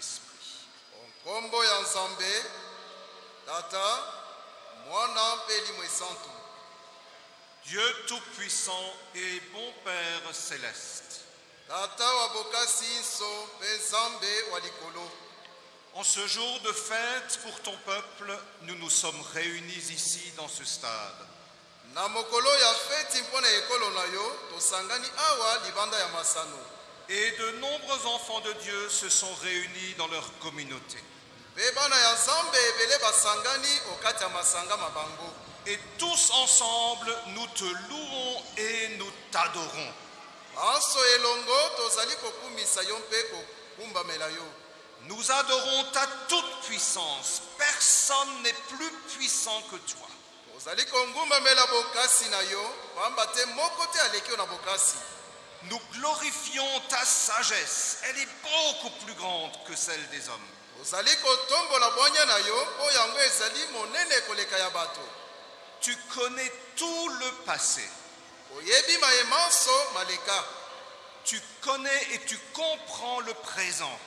Saint-Esprit. nkombo ya nzambe tata mwana mpe limwe santu Dieu Tout-Puissant et bon Père céleste, tata wa bokasi nyonso mpe nzambe wa likolo en ce jour de fête pour ton peuple, nous nous sommes réunis ici dans ce stade. na mokolo ya feti mpo na ekolo na yo tosangani awa libanda ya masano Et de nombreux enfants de Dieu se sont réunis dans leur communauté. Et tous ensemble, nous te louons et nous t'adorons. Nous adorons ta toute puissance. Personne n'est plus puissant que toi. tozali kongumbamela bokasi na yo pamba te moko te aleki yo na bokasi Nous glorifions ta sagesse. Elle est beaucoup plus grande que celle des hommes. Tu connais tout le passé. Tu connais et tu comprends le présent.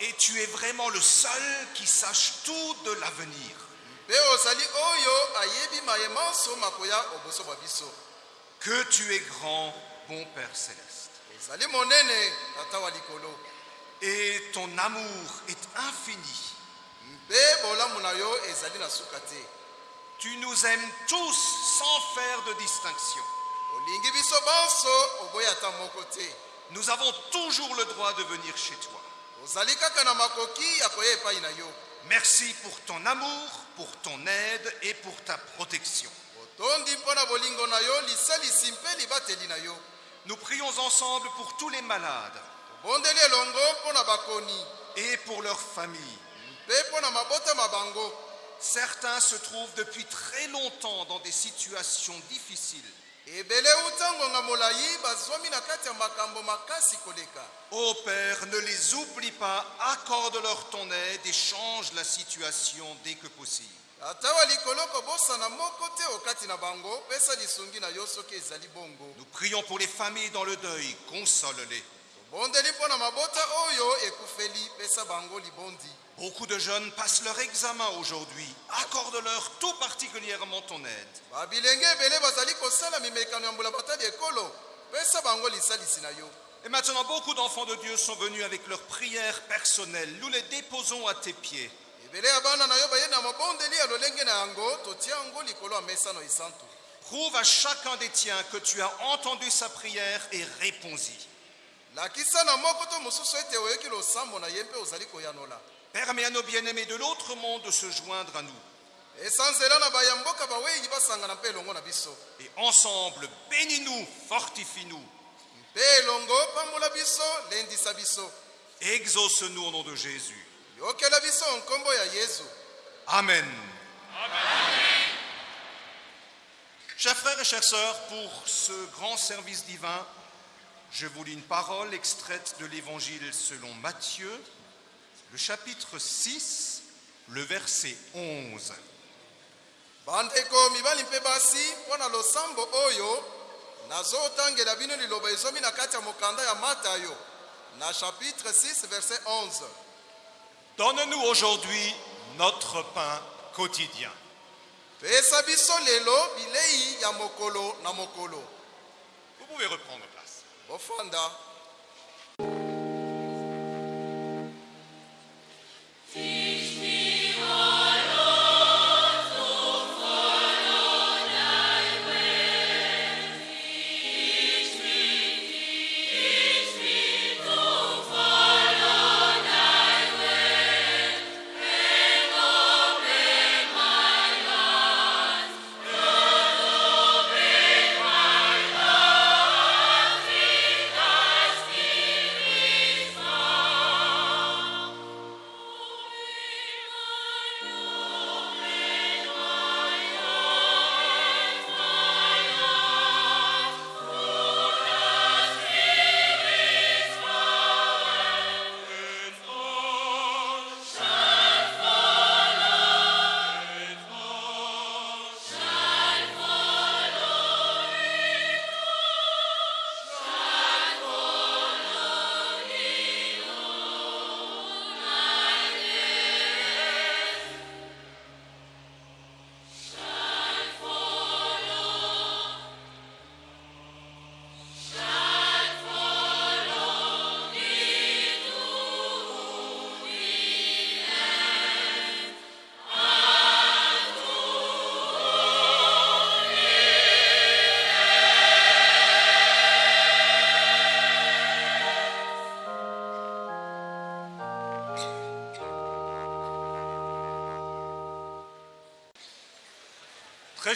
Et tu es vraiment le seul qui sache tout de l'avenir. Que tu es grand, bon Père céleste. Et ton amour est infini. Tu nous aimes tous sans faire de distinction. Nous avons toujours le droit de venir chez toi. Merci pour ton amour, pour ton aide et pour ta protection. Nous prions ensemble pour tous les malades et pour leurs familles. Certains se trouvent depuis très longtemps dans des situations difficiles. Ebele uta ngonga molai bazwami na kati ya makambo makasi koleka Ô Père, ne les oublie pas, accorde-leur ton aide et change la situation dès que possible. ata wa likolo kobosana moko te okati na bango pesa lisungi na yo soki ezali bongo Nous prions pour les familles dans le deuil, console-les. tobondeli mpo na mabota oyo ekufeli pesa bango libondi Beaucoup de jeunes passent leur examen aujourd'hui. Accorde-leur tout particulièrement ton aide. Et maintenant, beaucoup d'enfants de Dieu sont venus avec leurs prières personnelles. Nous les déposons à tes pieds. Prouve à chacun des tiens que tu as entendu sa prière et réponds-y. Permets à nos bien-aimés de l'autre monde de se joindre à nous. Et ensemble, bénis-nous, fortifie-nous. Exauce-nous au nom de Jésus. yesu Amen. Chers frères et chères sœurs, pour ce grand service divin, je vous lis une parole extraite de l'Évangile selon Matthieu, le chapitre 6, le verset 11. bandeko mibali mpe basi mpo na losambo oyo nazotangela bino liloba ezomi na kati ya mokanda ya matayo na chapitre 6 verset 11 Donne-nous aujourd'hui notre pain quotidien. pesa biso lelo bilei ya mokolo na mokolo Vous pouvez reprendre place. bofanda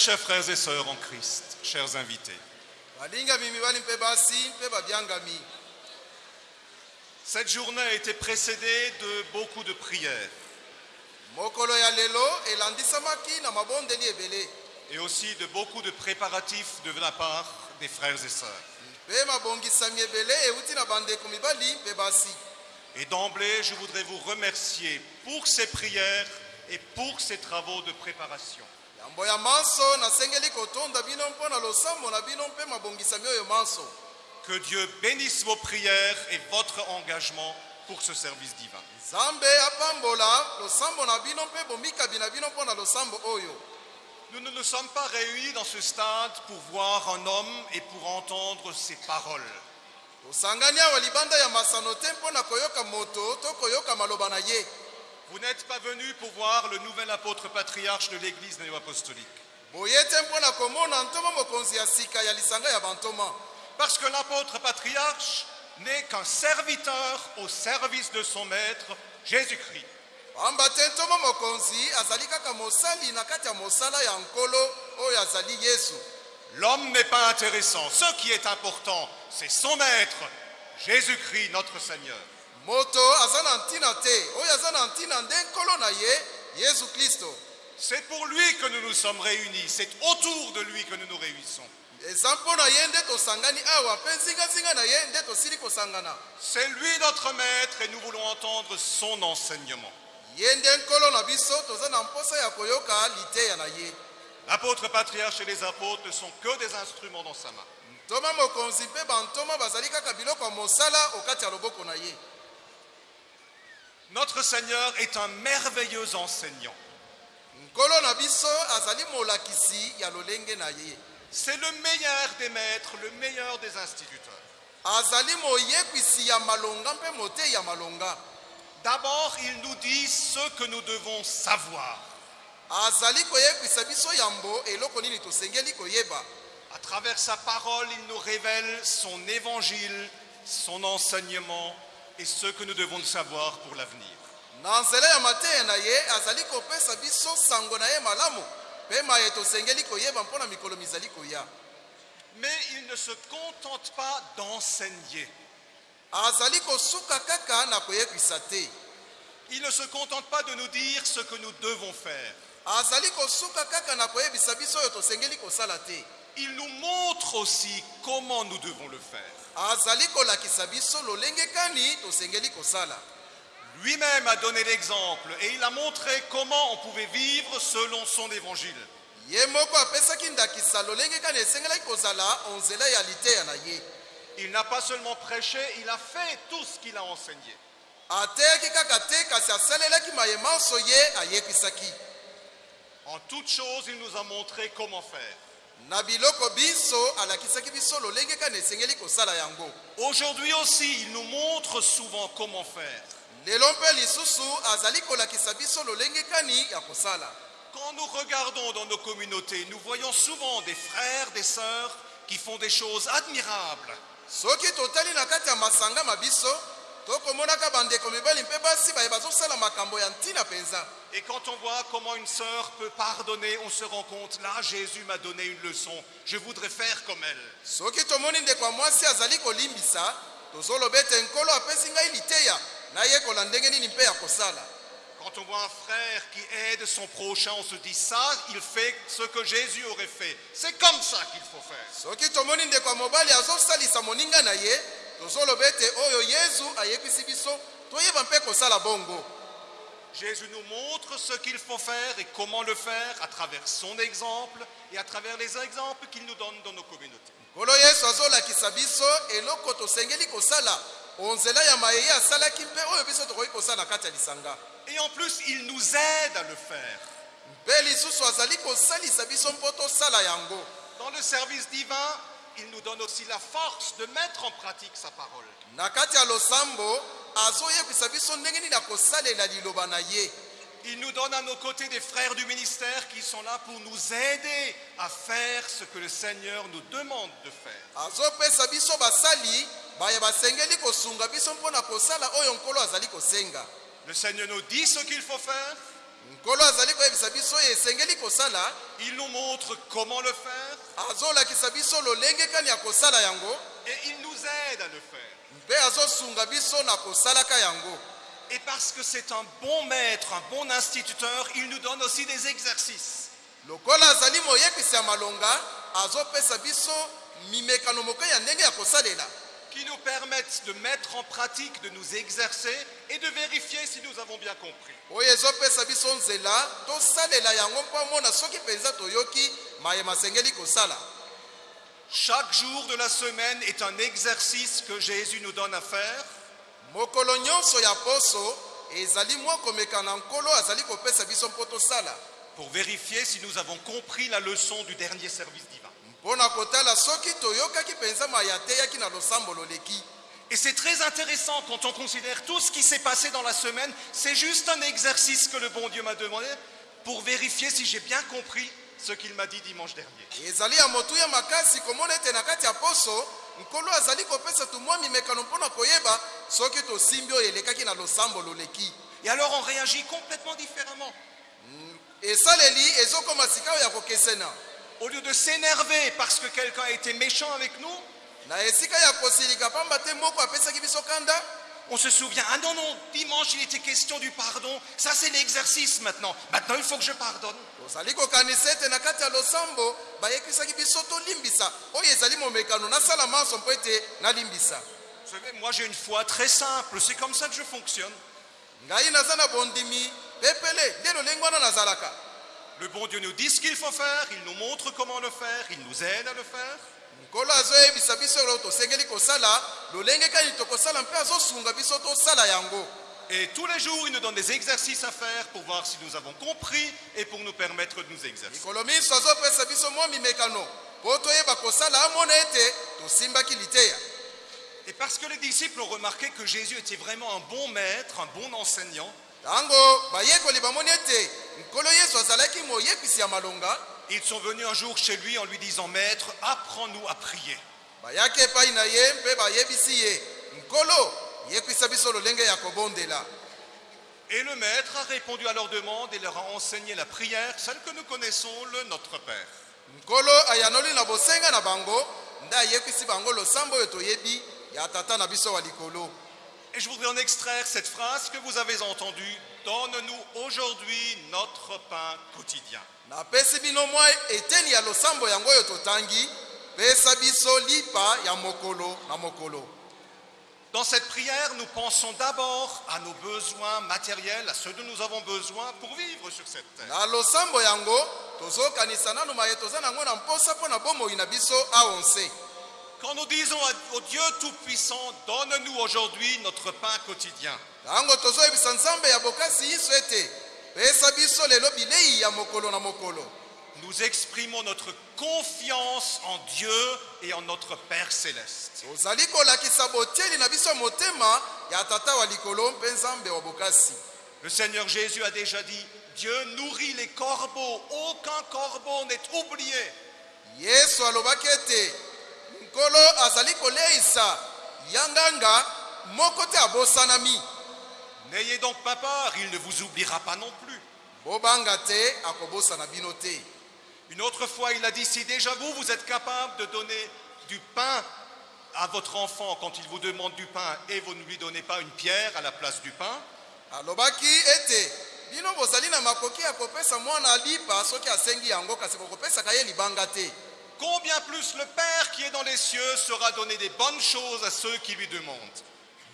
chers frères et sœurs en Christ, chers invités, cette journée a été précédée de beaucoup de prières. Et aussi de beaucoup de préparatifs de la part des frères et sœurs. Et d'emblée, je voudrais vous remercier pour ces prières et pour ces travaux de préparation. Yambo ya manso nasengeli kotonda bino mpo na losambo na bino mpe mabongisami oyo manso Que Dieu bénisse vos prières et votre engagement pour ce service divin. nzambe apambola losambo na bino mpe bomikabi na bino mpo na losambo oyo Nous ne nous sommes pas réunis dans ce stade pour voir un homme et pour entendre ses paroles. tosangani awa libanda ya masano te mpo na koyoka moto to koyoka maloba na ye Vous n'êtes pas venus pour voir le nouvel apôtre patriarche de l'Église néo-apostolique. Parce que l'apôtre patriarche n'est qu'un serviteur au service de son maître, Jésus-Christ. L'homme n'est pas intéressant. Ce qui est important, c'est son maître, Jésus-Christ, notre Seigneur. C'est pour lui que nous nous sommes réunis. C'est autour de lui que nous nous réunissons. C'est lui notre maître et nous voulons entendre son enseignement. L'apôtre patriarche et les apôtres ne sont que des instruments dans sa main. Notre Seigneur est un merveilleux enseignant. C'est le meilleur des maîtres, le meilleur des instituteurs. D'abord, il nous dit ce que nous devons savoir. À travers sa parole, il nous révèle son évangile, son enseignement et ce que nous devons savoir pour l'avenir. na nzela ya mateya na ye azali kopesa biso sango na ye malamu mpe maye tosengeli koyeba mpo na mikolo mizali koya Mais il ne se contente pas d'enseigner. azali kosuka kaka na koyekwisa te Il ne se contente pas de nous dire ce que nous devons faire. azali kosuka kaka na koyebisa biso oyo tosengeli kosala te Il nous montre aussi comment nous devons le faire. Azali kolakisa biso lolenge kani tosengeli kosala Lui-même a donné l'exemple et il a montré comment on pouvait vivre selon son évangile. Il n'a pas seulement prêché, il a fait tout ce qu'il a enseigné. En toute chose, il nous a montré comment faire. Aujourd'hui aussi, il nous montre souvent comment faire. Quand nous regardons dans nos communautés, nous voyons souvent des frères, des sœurs qui font des choses admirables. Soki totali na kati ya masanga ma biso tokomonaka bandeko mibali mpe basi baye bazosala makambo ya ntina mpenza Et quand on voit comment une sœur peut pardonner, on se rend compte, là, Jésus m'a donné une leçon. Je voudrais faire comme elle. soki tomoni ndeko ya mwasi azali kolimbisa tozoloba ete nkolo apesi ngai liteya nayekola ndenge nini mpe ya kosala Quand on voit un frère qui aide son prochain, on se dit ça, il fait ce que Jésus aurait fait. C'est comme ça qu'il faut faire. soki tomoni ndeko ya mobali azosalisa moninga na ye tozoloba ete oyo yezu ayebisi biso toyeba mpe kosala bongo Jésus nous montre ce qu'il faut faire et comment le faire à travers son exemple et à travers les exemples qu'il nous donne dans nos communautés. nkolo yesu azolakisa biso eloko tosengeli kosala onzela ya mayeye asalaki mpe oyo biso tokoki kosala na kati ya lisanga Et en plus, il nous aide à le faire. mpe lisusu azali kosalisa biso mpo tosala yango Dans le service divin, il nous donne aussi la force de mettre en pratique sa parole. Il nous donne à nos côtés des frères du ministère qui sont là pour nous aider à faire ce que le Seigneur nous demande de faire. Le Seigneur nous dit ce qu'il faut faire. Il nous montre comment le faire azolakisa biso lolenge kani ya kosala yango et il nous aide à le faire. mpe azosunga biso na kosalaka yango Et parce que c'est un bon maître, un bon instituteur, il nous donne aussi des exercices. lokola azali moyebisi ya malonga azopesa biso mimekano moke ya ndenge ya kosalela qui nous permettent de mettre en pratique, de nous exercer et de vérifier si nous avons bien compris. oyo ezopesa biso nzela tosalela yango mpo amona soki mpenza toyoki mayema asengeli kosala Chaque jour de la semaine est un exercice que Jésus nous donne à faire mokolo nyonso ya poso ezali mwa komeka na nkolo azali kopesa biso mpo tosala pour vérifier si nous avons compris la leçon du dernier service divin. mpo na kotala soki toyokaki mpenza maya ateyaki na losambo loleki Et c'est très intéressant quand on considère tout ce qui s'est passé dans la semaine. C'est juste un exercice que le bon Dieu m'a demandé pour vérifier si j'ai bien compris ce qu'il m'a dit dimanche dernier. ezali ya motuya makasi komona ete na kati ya poso nkolo azali kopesa tu mwa mimekano mpo na koyeba soki tosimbi oyo elekaki na losambo loleki Et alors on réagit complètement différemment. esaleli ezokoma sika oyo ya kokesena Au lieu de s'énerver parce que quelqu'un a été méchant avec nous, na esika ya kosilika pamba te moko apesaki biso kanda on se souvient, ah non, non, dimanche il était question du pardon. Ça c'est l'exercice maintenant. Maintenant il faut que je pardonne. Vous savez, moi j'ai une foi très simple, c'est comme ça que je fonctionne. Le bon Dieu nous dit ce qu'il faut faire, il nous montre comment le faire, il nous aide à le faire. Nkolo azoyebisa biso eloko tosengeli kosala lolenge kani tokosala mpe azosunga biso tosala yango. Et tous les jours, il nous donne des exercices à faire pour voir si nous avons compris et pour nous permettre de nous exercer. Et parce que les disciples ont remarqué que Jésus était vraiment un bon maître, un bon enseignant, ils sont venus un jour chez lui en lui disant Maître, apprends-nous à prier. Et le maître a répondu à leur demande et leur a enseigné la prière, celle que nous connaissons, le Notre Père. Et je voudrais en extraire cette phrase que vous avez entendue Donne-nous aujourd'hui notre pain quotidien. napesi bino mwa eteni ya losambo yango oyo totangi pesa biso lipa ya mokolo na mokolo Dans cette prière, nous pensons d'abord à nos besoins matériels, à ceux dont nous avons besoin pour vivre sur cette terre. na losambo yango tozokanisa nanu maye toza nango na mposa mpo na bomoi na biso aonse Quand nous disons au Dieu Tout-Puissant, donne-nous aujourd'hui notre pain quotidien, nous exprimons notre confiance en Dieu et en notre Père céleste. Le Seigneur Jésus a déjà dit, Dieu nourrit les corbeaux, aucun corbeau n'est oublié. Nkolo azali koleisa. Yanganga moko te abosanami. N'ayez donc pas peur, il ne vous oubliera pas non plus. bobanga te akobosana bino te. Une autre fois, il a dit, si déjà vous, vous êtes capable de donner du pain à votre enfant quand il vous demande du pain et vous ne lui donnez pas une pierre à la place du pain, alobaki ete bino bozali na makoki ya kopesa mwana lipa soki asengi yango kasi bokopesaka ye libanga te combien plus le Père qui est dans les cieux sera donné des bonnes choses à ceux qui lui demandent.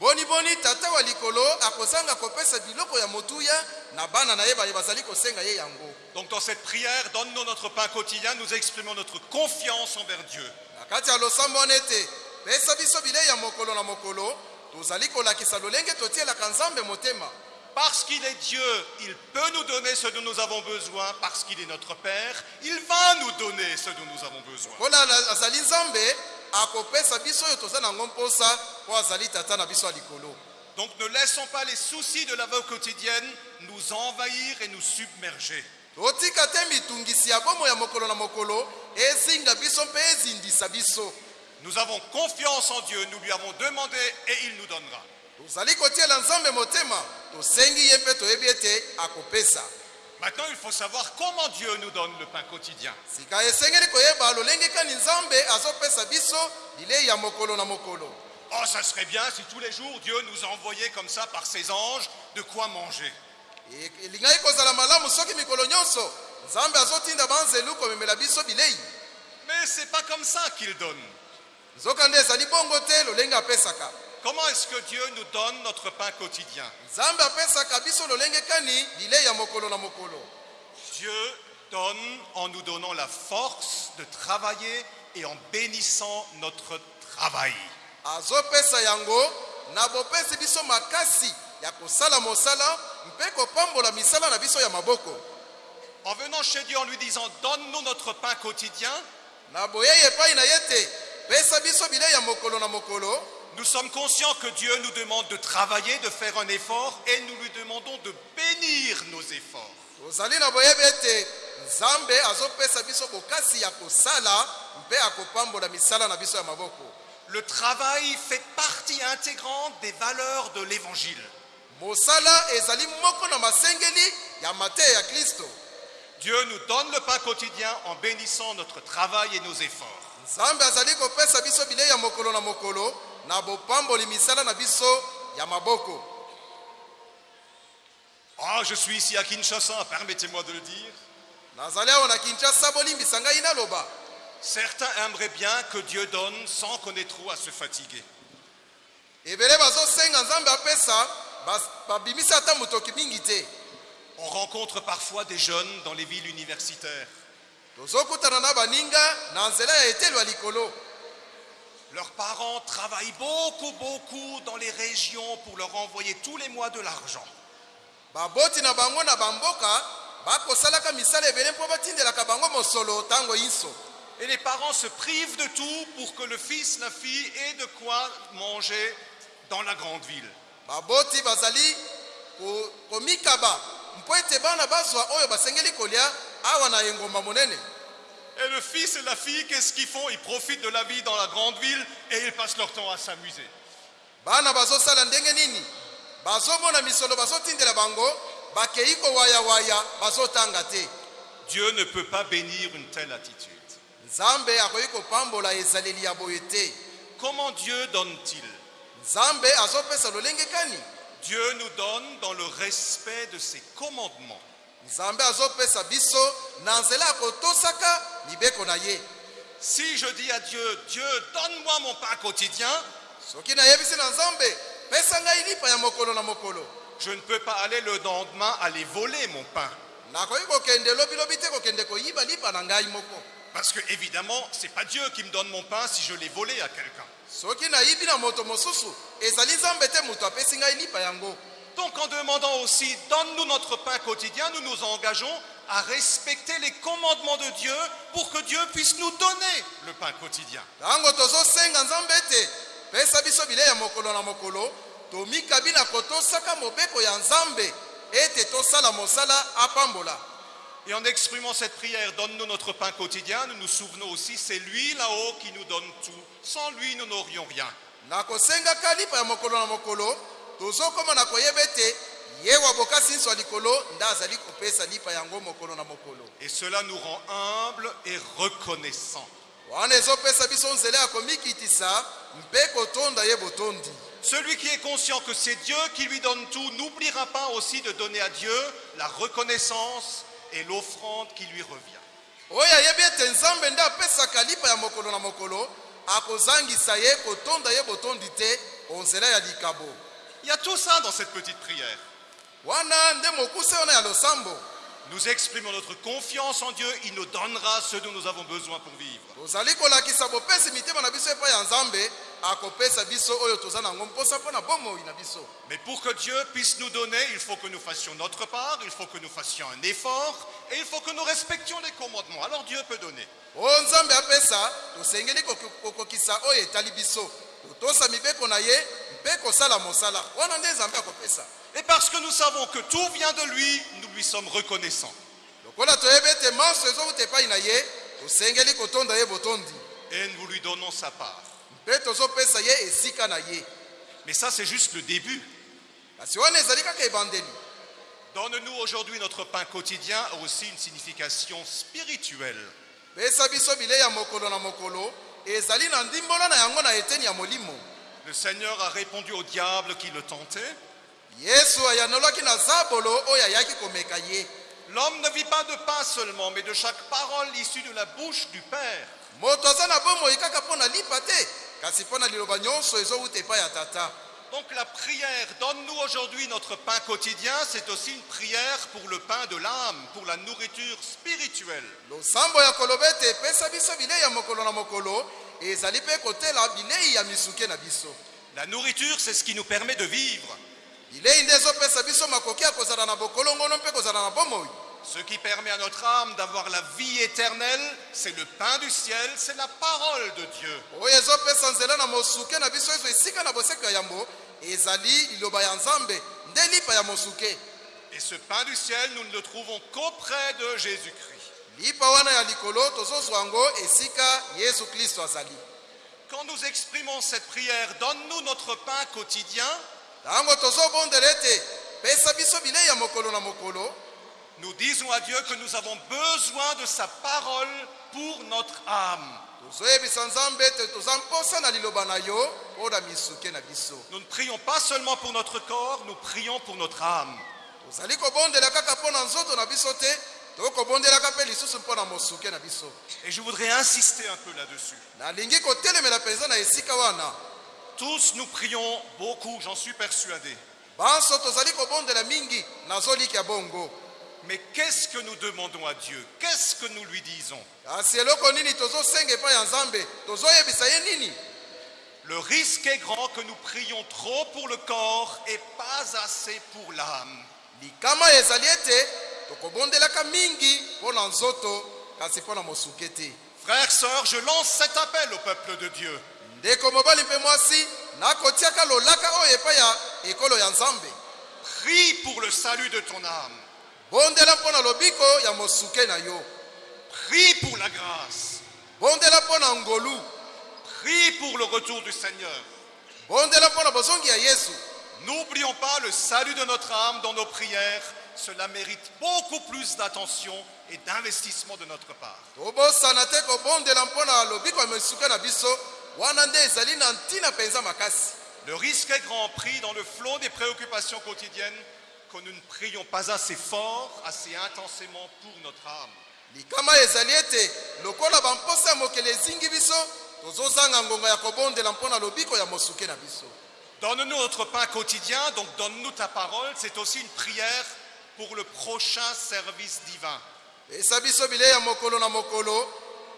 boniboni tata wa likolo akozanga kopesa biloko ya motuya na bana na ye baye bazali kosenga ye yango Donc dans cette prière, donne-nous notre pain quotidien, nous exprimons notre confiance envers Dieu. na kati ya losambo wana ete pesa biso bilei ya mokolo na mokolo tozali kolakisa lolenge totielaka nzambe motema Parce qu'il est Dieu, il peut nous donner ce dont nous avons besoin. Parce qu'il est notre Père, il va nous donner ce dont nous avons besoin. Donc ne laissons pas les soucis de la vie quotidienne nous envahir et nous submerger. Nous avons confiance en Dieu, nous lui avons demandé et il nous donnera. Tozali kotiela nzambe motema tosengi ye mpe toyebi ete akopesa Maintenant, il faut savoir comment Dieu nous donne le pain quotidien. Oh, ça serait bien si tous les jours Dieu nous envoyait comme ça par ses anges de quoi manger. E- Mais c'est pas comme ça qu'il donne. Comment est-ce que Dieu nous donne notre pain quotidien Dieu donne en nous donnant la force de travailler et en bénissant notre travail. En venant chez Dieu en lui disant Donne-nous notre pain quotidien, nous sommes conscients que Dieu nous demande de travailler, de faire un effort et nous lui demandons de bénir nos efforts. Le travail fait partie intégrante des valeurs de l'évangile. Dieu nous donne le pain quotidien en bénissant notre travail et nos efforts. Na mokolo na bopamboli misala na biso ya maboko Oh, je suis ici à Kinshasa, permettez-moi de le dire. nazali awa na kinshasa bolimbisa ngai naloba Certains aimeraient bien que Dieu donne sans qu'on ait trop à se fatiguer. ebele bazosenga nzambe apesa bas- babimisi ata motoki mingi te On rencontre parfois des jeunes dans les villes universitaires. tozokutana na baninga na nzela ya etelo ya likolo Leurs parents travaillent beaucoup, beaucoup dans les régions pour leur envoyer tous les mois de l'argent. Et les parents se privent de tout pour que le fils, la fille ait de quoi manger dans la grande ville. Et le fils et la fille, qu'est-ce qu'ils font? Ils profitent de la vie dans la grande ville et ils passent leur temps à s'amuser. bana bazosala ndenge nini? Bazomona misolo bazotindela bango bakei kowayawaya bazotanga te Dieu ne peut pas bénir une telle attitude. nzambe akoki kopambola ezaleli ya boye te Comment Dieu donne-t-il? Nzambe azopesa lolenge kani? Dieu nous donne dans le respect de ses commandements. Nzambe azopesa biso na nzela ya kotosaka mibeko na ye Si je dis à Dieu, Dieu, donne-moi mon pain quotidien, soki nayebisi na nzambe pesa ngai lipa ya mokolo na mokolo je ne peux pas aller le lendemain aller voler mon pain. nakoki kokende lobilobi te kokende koyiba lipa na ngai moko Parce que évidemment, c'est pas Dieu qui me donne mon pain si je l'ai volé à quelqu'un. soki nayibi na moto mosusu ezali nzambe te moto apesi ngai lipa yango Donc en demandant aussi, donne-nous notre pain quotidien, nous nous engageons à respecter les commandements de Dieu pour que Dieu puisse nous donner le pain quotidien. Et en exprimant cette prière, donne-nous notre pain quotidien, nous nous souvenons aussi, c'est lui là-haut qui nous donne tout. Sans lui, nous n'aurions rien. Na kosengaka lipa ya mokolo na mokolo tozokoma na koyeba ete ye wa bokasi nyonso ya likolo nde azali kopesa lipa yango mokolo na mokolo Et cela nous rend humbles et reconnaissants. wana ezopesa biso nzela ya komikitisa mpe kotonda ye botondi Celui qui est conscient que c'est Dieu qui lui donne tout n'oubliera pas aussi de donner à Dieu la reconnaissance et l'offrande qui lui revient. oyo ayebi ete nzambe nde apesaka lipa ya mokolo na mokolo akozangisa ye kotonda ye botondi te onzela ya likabo Il y a tout ça dans cette petite prière. Nous exprimons notre confiance en Dieu, il nous donnera ce dont nous avons besoin pour vivre. Mais pour que Dieu puisse nous donner, il faut que nous fassions notre part, il faut que nous fassions un effort et il faut que nous respections les commandements. Alors Dieu peut donner. Et parce que nous savons que tout vient de lui, nous lui sommes reconnaissants. Et nous lui donnons sa part. Mais ça, c'est juste le début. Donne-nous aujourd'hui notre pain quotidien a aussi une signification spirituelle. Le Seigneur a répondu au diable qui le tentait. L'homme ne vit pas de pain seulement, mais de chaque parole issue de la bouche du Père. Donc la prière, donne-nous aujourd'hui notre pain quotidien, c'est aussi une prière pour le pain de l'âme, pour la nourriture spirituelle. La nourriture, c'est ce qui nous permet de vivre. Ce qui permet à notre âme d'avoir la vie éternelle, c'est le pain du ciel, c'est la parole de Dieu. Et ce pain du ciel, nous ne le trouvons qu'auprès de Jésus-Christ. Lipa wana ya likolo tozozwa yango esika yesu kristo azali Quand nous exprimons cette prière, donne-nous notre pain quotidien, ntango tozobondela ete pesa biso bilei ya mokolo na mokolo nous disons à Dieu que nous avons besoin de sa parole pour notre âme. Nous ne prions pas seulement pour notre corps, nous prions pour notre âme. Et je voudrais insister un peu là-dessus. Tous nous prions beaucoup, j'en suis persuadé. Mais qu'est-ce que nous demandons à Dieu? Qu'est-ce que nous lui disons? Le risque est grand que nous prions trop pour le corps et pas assez pour l'âme. Tokobondelaka mingi mpo na nzoto kasi mpo na mosuke te Frères, sœurs, je lance cet appel au peuple de Dieu. ndeko mobali mpe mwasi nakotiaka lolaka oyo epai ya ekolo ya nzambe Prie pour le salut de ton âme. bondela mpo na lobiko ya mosuke na yo Prie pour la grâce. bondela mpo na ngolu Prie pour le retour du Seigneur. bondela mpo na bozongi ya yesu N'oublions pas le salut de notre âme dans nos prières. Cela mérite beaucoup plus d'attention et d'investissement de notre part. Le risque est grand pris dans le flot des préoccupations quotidiennes que nous ne prions pas assez fort, assez intensément pour notre âme. likama ezali ete lokola bamposa ya mokili ezingi biso tozozanga ngonga ya kobondela mpo na lobiko ya mosuke na biso Donne-nous notre pain quotidien, donc donne-nous ta parole. C'est aussi une prière pour le prochain service divin. pesa biso bilei ya mokolo na mokolo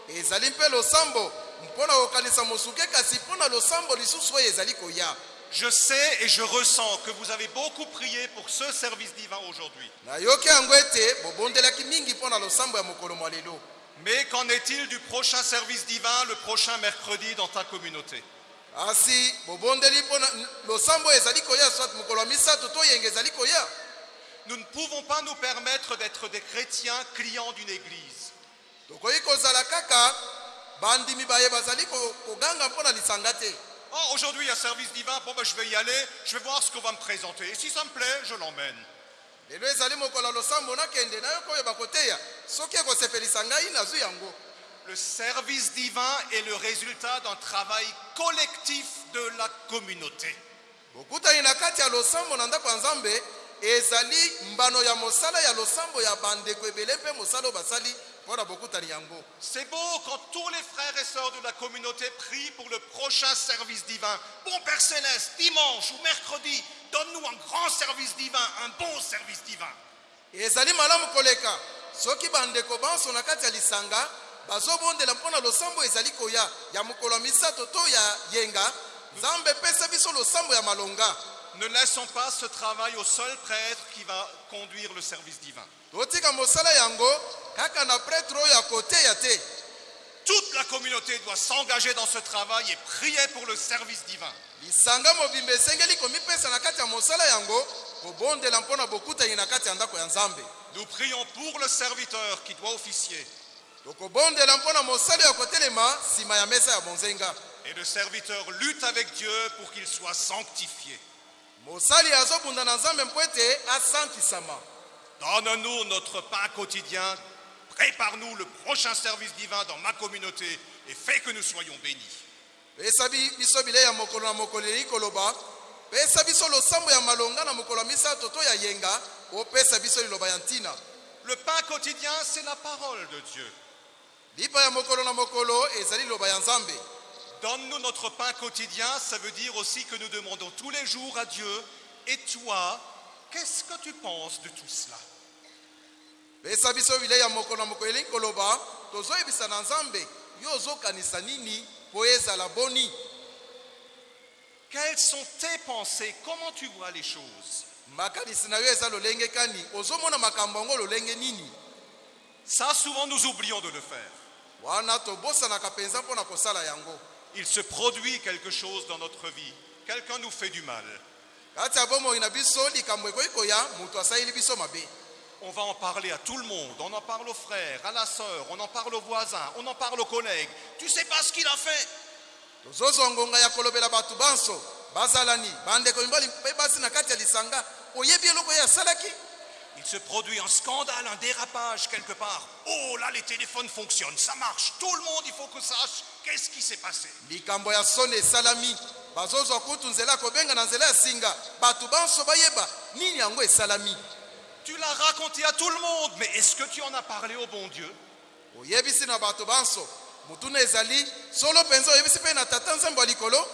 ezali mpe losambo. Mpo na kokanisa mosuke kasi mpo na losambo lisusu oyo ezali koya. Je sais et je ressens que vous avez beaucoup prié pour ce service divin aujourd'hui. nayoki yango ete bobondelaki mingi mpo na losambo ya mokolo mwa lelo. Mais qu'en est-il du prochain service divin, le prochain mercredi dans ta communauté? Kasi bobondeli mpo na losambo oyo ezali koya soit mokolo ya misato to yenge ezali koya Nous ne pouvons pas nous permettre d'être des chrétiens clients d'une église. Oh, aujourd'hui il y a service divin, bon ben je vais y aller, je vais voir ce qu'on va me présenter. Et si ça me plaît, je l'emmène. Le service divin est le résultat d'un travail collectif de la communauté. Ezali mbano ya mosala ya losambo ya bandeko ebele mpe mosala oyo basali bokutani yango C'est beau quand tous les frères et sœurs de la communauté prient pour le prochain service divin. Bon Père Céleste, dimanche ou mercredi, donne-nous un grand service divin, un bon service divin. ezali malamu koleka soki bandeko banso na kati ya lisanga bazobondela mpo na losambo ezali koya ya mokolo ya misato to ya yenga nzambe epesa biso losambo ya malonga Ne laissons pas ce travail au seul prêtre qui va conduire le service divin. Toute la communauté doit s'engager dans ce travail et prier pour le service divin. Nous prions pour le serviteur qui doit officier. Et le serviteur lutte avec Dieu pour qu'il soit sanctifié. Mosali azobunda na nzambe mpo ete asantisama Donne-nous notre pain quotidien. Prépare-nous le prochain service divin dans ma communauté et fais que nous soyons bénis. pesa bi- biso bilei ya mokolo na mokolo elingi koloba pesa biso losambo ya malonga na mokolo ya misato to ya yenga opesa biso liloba ya ntina Le pain quotidien, c'est la parole de Dieu. lipa ya mokolo na mokolo ezali liloba ya nzambe Donne-nous notre pain quotidien, ça veut dire aussi que nous demandons tous les jours à Dieu, et toi, qu'est-ce que tu penses de tout cela? Quelles sont tes pensées? Comment tu vois les choses? Ça, souvent, nous oublions de le faire. Il se produit quelque chose dans notre vie. Quelqu'un nous fait du mal. On va en parler à tout le monde. On en parle aux frères, à la sœur, on en parle aux voisins, on en parle aux collègues. Tu sais pas ce qu'il a fait Il se produit un scandale, un dérapage quelque part. Oh là, les téléphones fonctionnent, ça marche. Tout le monde, il faut que sache qu'est-ce qui s'est passé. likambo ya soni esalami. Bazozwa kutu nzela ya kobenga na nzela ya singa. Bato banso bayeba. Nini yango esalami? Tu l'as raconté à tout le monde, mais est-ce que tu en as parlé au bon Dieu? Oyebisi na bato banso. Motuna ezali. Solo mpenza oyebisi mpe na tata nzambe ya likolo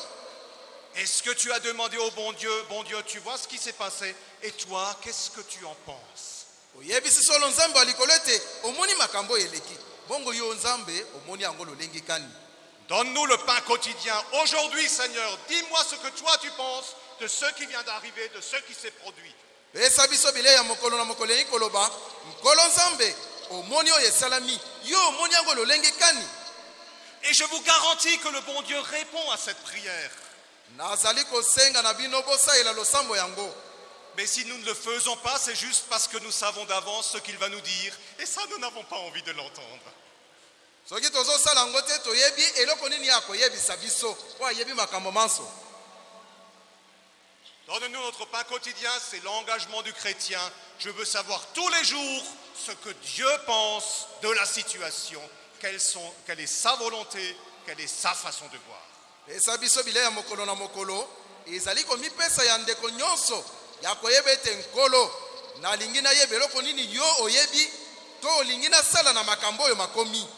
Est-ce que tu as demandé au bon Dieu, bon Dieu, tu vois ce qui s'est passé? Et toi, qu'est-ce que tu en penses? Oyebisi solo nzambe ya likolo ete omoni makambo oyo eleki. Bongo yo nzambe omoni yango lolenge kani. Donne-nous le pain quotidien. Aujourd'hui, Seigneur, dis-moi ce que toi tu penses de ce qui vient d'arriver, de ce qui s'est produit. pesa biso bilei ya mokolo na mokolo elingi koloba. Nkolo nzambe omoni oyo esalami. Yo omoni yango lolenge kani. Et je vous garantis que le bon Dieu répond à cette prière. Nazali kosenga na bino bosalela losambo yango Mais si nous ne le faisons pas, c'est juste parce que nous savons d'avance ce qu'il va nous dire. Et ça, nous n'avons pas envie de l'entendre. soki tozosala yango te toyebi eloko nini ya koyebisa biso? Po ayebi makambo manso Donne-nous notre pain quotidien, c'est l'engagement du chrétien. Je veux savoir tous les jours ce que Dieu pense de la situation, sont- quelle est sa volonté, quelle est sa façon de voir. Pesa biso bilei ya mokolo na mokolo ezali komipesa ya ndeko nyonso ya koyeba ete nkolo nalingi nayeba eloko nini yo oyebi to olingi nasala na makambo oyo makomi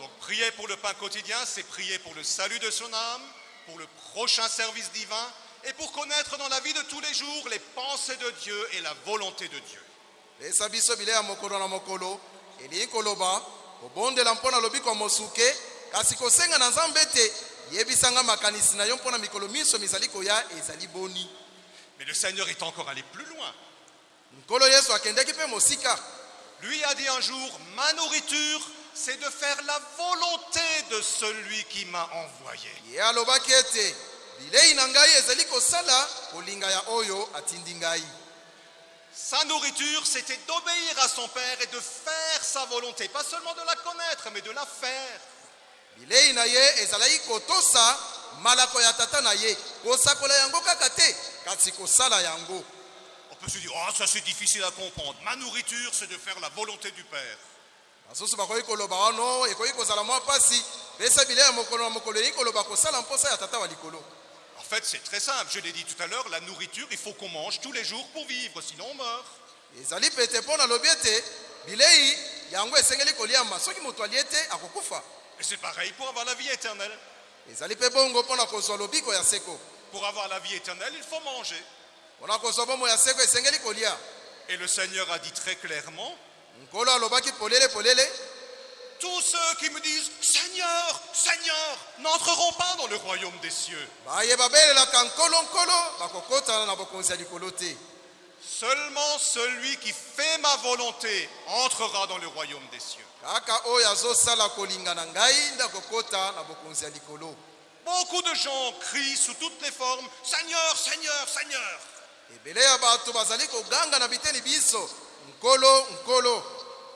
Donc prier pour le pain quotidien, c'est prier pour le salut de son âme, pour le prochain service divin et pour connaître dans la vie de tous les jours les pensées de Dieu et la volonté de Dieu. pesa biso bilei ya mokolo na mokolo elingi koloba kobondela mpo na lobiko ya mosuke kasi kosenga na nzambe ete yebisanga makanisi na yo mpo na mikolo miso mizali koya ezali boni Mais le Seigneur est encore allé plus loin. nkolo yesu akendeki mpe mosika Lui a dit un jour, ma nourriture, c'est de faire la volonté de celui qui m'a envoyé. ye alobaki ete bilei na ngai ezali kosala kolinga ya oyo atindi ngai Sa nourriture, c'était d'obéir à son Père et de faire sa volonté. Pas seulement de la connaître, mais de la faire. Bilei na ye ezalaki kotosa malako ya tata na ye kosakola yango kaka te kasi kosala yango On peut se dire, oh, ça c'est difficile à comprendre. Ma nourriture, c'est de faire la volonté du Père. basusu bakoki koloba wano ekoki kozala mwa mpasi pesa bilei ya mokolo na mokolo elingi koloba kosala mposa ya tata wa likolo En fait, c'est très simple. Je l'ai dit tout à l'heure, la nourriture, il faut qu'on mange tous les jours pour vivre, sinon on meurt. ezali pete mpo nalobi ete bilei yango esengeli koliama soki moto alie akokufa Et c'est pareil pour avoir la vie éternelle. Pour avoir la vie éternelle, il faut manger. Et le Seigneur a dit très clairement, tous ceux qui me disent, Seigneur, Seigneur, n'entreront pas dans le royaume des cieux. likolo te Seulement celui qui fait ma volonté entrera dans le royaume des cieux. Kaka oyo azosala kolinga na ngai nde akokota na bokonzi ya likolo Beaucoup de gens crient sous toutes les formes, Seigneur, Seigneur, Seigneur. ebele ya bato bazali koganga na biteni biso nkolo nkolo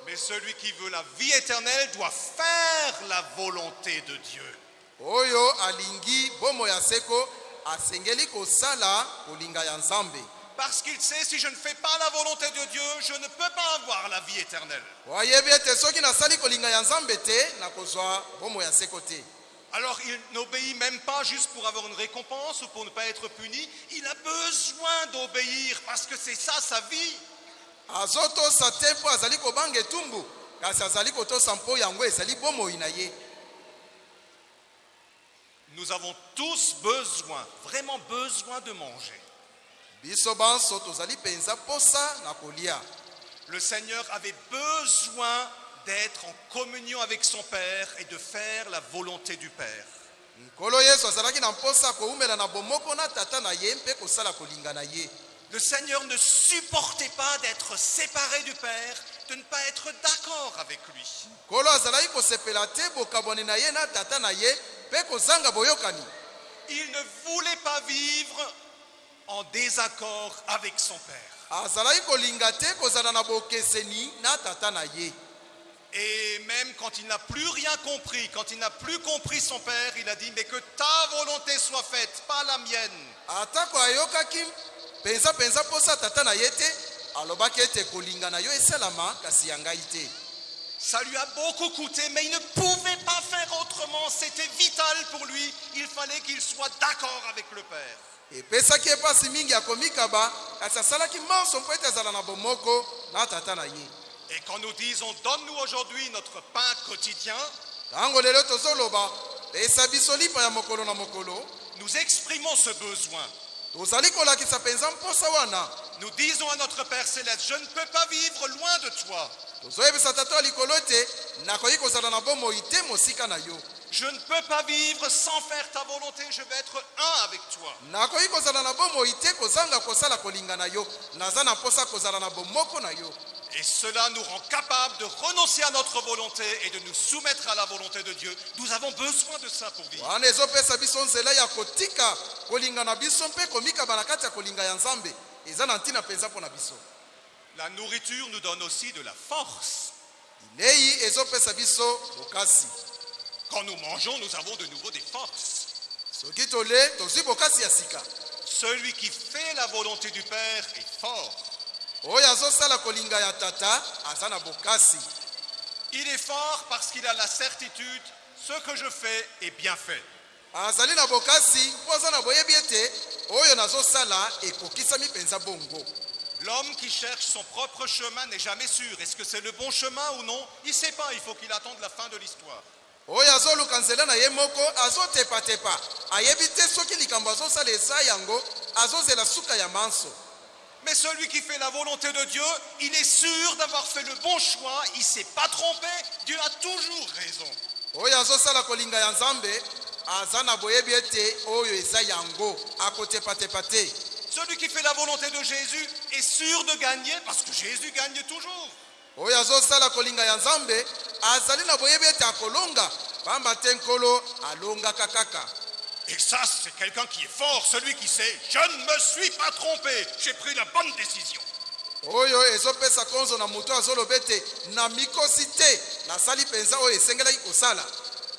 Mais celui qui veut la vie éternelle doit faire la volonté de Dieu. oyo alingi bomo ya seko asengeli kosala kolinga ya nzambe Parce qu'il sait, si je ne fais pas la volonté de Dieu, je ne peux pas avoir la vie éternelle. Alors il n'obéit même pas juste pour avoir une récompense ou pour ne pas être puni. Il a besoin d'obéir parce que c'est ça sa vie. Nous avons tous besoin, vraiment besoin de manger. Le Seigneur avait besoin d'être en communion avec son Père et de faire la volonté du Père. Le Seigneur ne supportait pas d'être séparé du Père, de ne pas être d'accord avec lui. Il ne voulait pas vivre en désaccord avec son Père. azalaki kolinga te kozala na bokeseni na tata na ye Et même quand il n'a plus rien compris, quand il n'a plus compris son Père, il a dit, mais que ta volonté soit faite, pas la mienne. atako ayokaki mpenza mpenza mposa tata na ye te alobaki ete kolinga na yo esalama kasi ya ngai te Ça lui a beaucoup coûté, mais il ne pouvait pas faire autrement. C'était vital pour lui. Il fallait qu'il soit d'accord avec le Père. Epesaki epasi mingi ya komikaba kasi asalaki manso mpo ete azala na bomoko na tata na ye Et quand nous disons, donne-nous aujourd'hui notre pain quotidien, nous exprimons ce besoin. Nous disons à notre Père céleste, je ne peux pas vivre loin de toi. Je ne peux pas vivre sans faire ta volonté. Je vais être un avec toi. nakoki kozala na bomoi te kozanga kosala kolinga na yo naza na mposa kozala na bomoko na yo Et cela nous rend capables de renoncer à notre volonté et de nous soumettre à la volonté de Dieu. Nous avons besoin de ça pour vivre. wana ezopesa biso nzela ya kotika kolinga na biso mpe komikaba na kati ya kolinga ya nzambe eza na ntina mpenza mpo na biso La nourriture nous donne aussi de la force. bilei ezopesa biso bokasi Quand nous mangeons, nous avons de nouveau des forces. Celui qui fait la volonté du Père est fort. Il est fort parce qu'il a la certitude, ce que je fais est bien fait. L'homme qui cherche son propre chemin n'est jamais sûr. Est-ce que c'est le bon chemin ou non? Il ne sait pas, il faut qu'il attende la fin de l'histoire. Oyo azoluka nzela na ye moko azotepatepa ayebi te soki likambo azosala eza yango azozela suka ya manso Mais celui qui fait la volonté de Dieu, il est sûr d'avoir fait le bon choix, il ne s'est pas trompé, Dieu a toujours raison. oyo azosala kolinga ya nzambe aza na boyebi ete oyo eza yango akotepatepa te Celui qui fait la volonté de Jésus est sûr de gagner parce que Jésus gagne toujours. Oyo azosala kolinga ya nzambe azali na boyebi ete akolonga pamba te nkolo alongaka kaka Et ça, c'est quelqu'un qui est fort, celui qui sait, je ne me suis pas trompé, j'ai pris la bonne décision. oyo ezopesa konzo na moto azoloba ete na mikosi te nasali mpenza oyo esengelaki kosala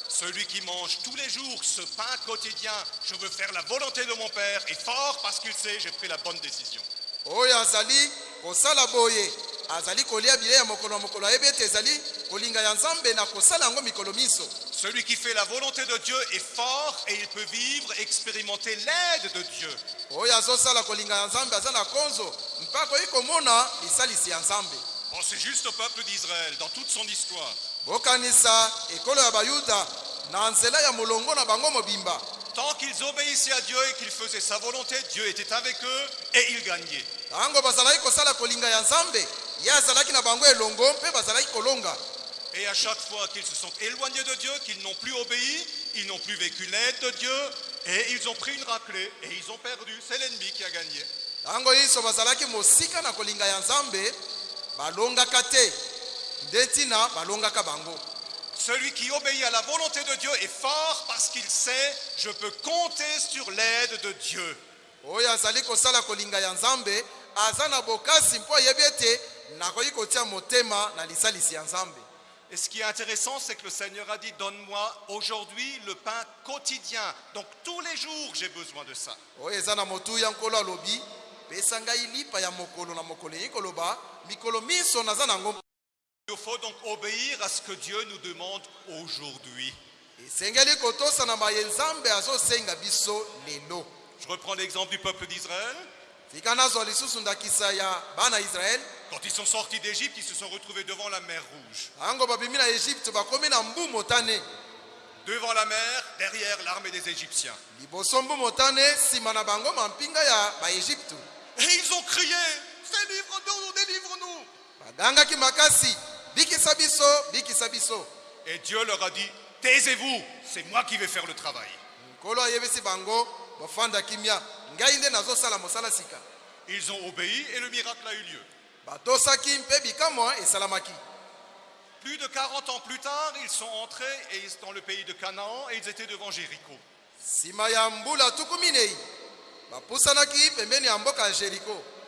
Celui qui mange tous les jours ce pain quotidien, je veux faire la volonté de mon Père, est fort parce qu'il sait, j'ai pris la bonne décision. oyo azali kosala boye azali kolia bilei ya mokolo na mokolo ayebi ete ezali kolinga ya nzambe na kosala yango mikolo miso Celui qui fait la volonté de Dieu est fort et il peut vivre, expérimenter l'aide de Dieu. oyo azosala kolinga ya nzambe aza na konzo mpe akoki komona lisalisi ya nzambe Bon, c'est juste au peuple d'Israël, dans toute son histoire. bokanisa ekolo ya bayuda na nzela ya molongo na bango mobimba Tant qu'ils obéissaient à Dieu et qu'ils faisaient sa volonté, Dieu était avec eux et ils gagnaient. Ntango bazalaki kosala kolinga ya nzambe ye azalaki na bango elongo mpe bazalaki kolonga Et à chaque fois qu'ils se sont éloignés de Dieu, qu'ils n'ont plus obéi, ils n'ont plus vécu l'aide de Dieu et ils ont pris une raclée et ils ont perdu. C'est l'ennemi qui a gagné. ntango nyonso bazalaki mosika na kolinga ya nzambe balongaka te nde ntina balongaka bango Celui qui obéit à la volonté de Dieu est fort parce qu'il sait, je peux compter sur l'aide de Dieu. oyo azali kosala kolinga ya nzambe aza na bokasi mpo ayebi ete Et ce qui est intéressant, c'est que le Seigneur a dit, donne-moi aujourd'hui le pain quotidien. Donc tous les jours, j'ai besoin de ça. Il faut donc obéir à ce que Dieu nous demande aujourd'hui. Je reprends l'exemple du peuple d'Israël. Quand ils sont sortis d'Égypte, ils se sont retrouvés devant la mer Rouge. motane Devant la mer, derrière l'armée des Égyptiens. Et ils ont crié Délivre-nous, délivre-nous Et Dieu leur a dit Taisez-vous, c'est moi qui vais faire le travail. Ils ont obéi et le miracle a eu lieu. Plus de 40 ans plus tard, ils sont entrés dans le pays de Canaan et ils étaient devant Jéricho.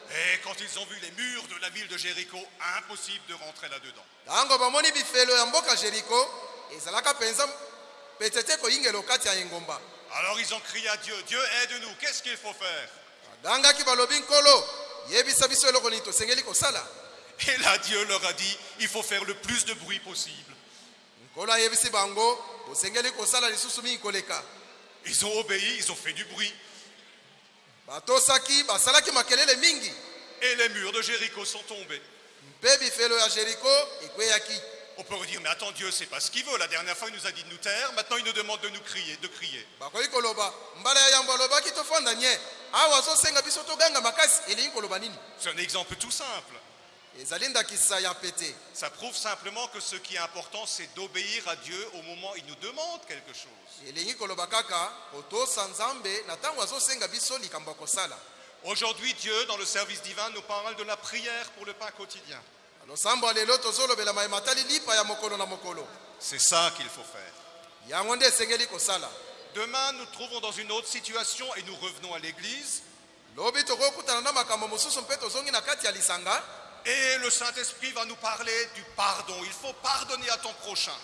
Et quand ils ont vu les murs de la ville de Jéricho, impossible de rentrer là-dedans. Alors ils ont crié à Dieu Dieu, aide-nous, qu'est-ce qu'il faut faire? Et là, Dieu leur a dit Il faut faire le plus de bruit possible. Ils ont obéi, ils ont fait du bruit. Et les murs de Jéricho sont tombés. On peut dire, mais attends, Dieu, c'est pas ce qu'il veut. La dernière fois, il nous a dit de nous taire. Maintenant, il nous demande de nous crier, de crier. nini? C'est un exemple tout simple. Ça prouve simplement que ce qui est important, c'est d'obéir à Dieu au moment où il nous demande quelque chose. Aujourd'hui, Dieu, dans le service divin, nous parle de la prière pour le pain quotidien. C'est ça qu'il faut faire. Demain, nous nous trouvons dans une autre situation et nous revenons à l'église. Et le Saint-Esprit va nous parler du pardon. Il faut pardonner à ton prochain.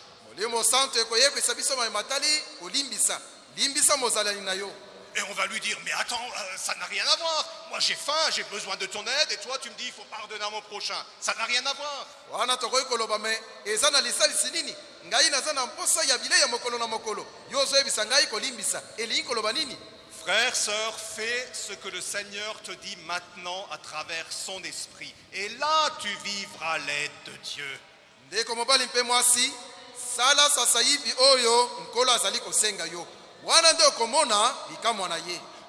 Limbisa Et on va lui dire, mais attends, euh, ça n'a rien à voir. Moi j'ai faim, j'ai besoin de ton aide, et toi tu me dis, il faut pardonner à mon prochain. Ça n'a rien à voir. wana tokoki koloba me eza na lisalisi nini? Ngai naza na mposa ya bilei ya mokolo na mokolo yo ozoyebisa ngai kolimbisa elingi koloba nini? Frère, sœur, fais ce que le Seigneur te dit maintenant à travers son esprit. Et là, tu vivras l'aide de Dieu. ndeko mobali mpe mwasi sala sasa hivi oyo nkolo azali kosenga yo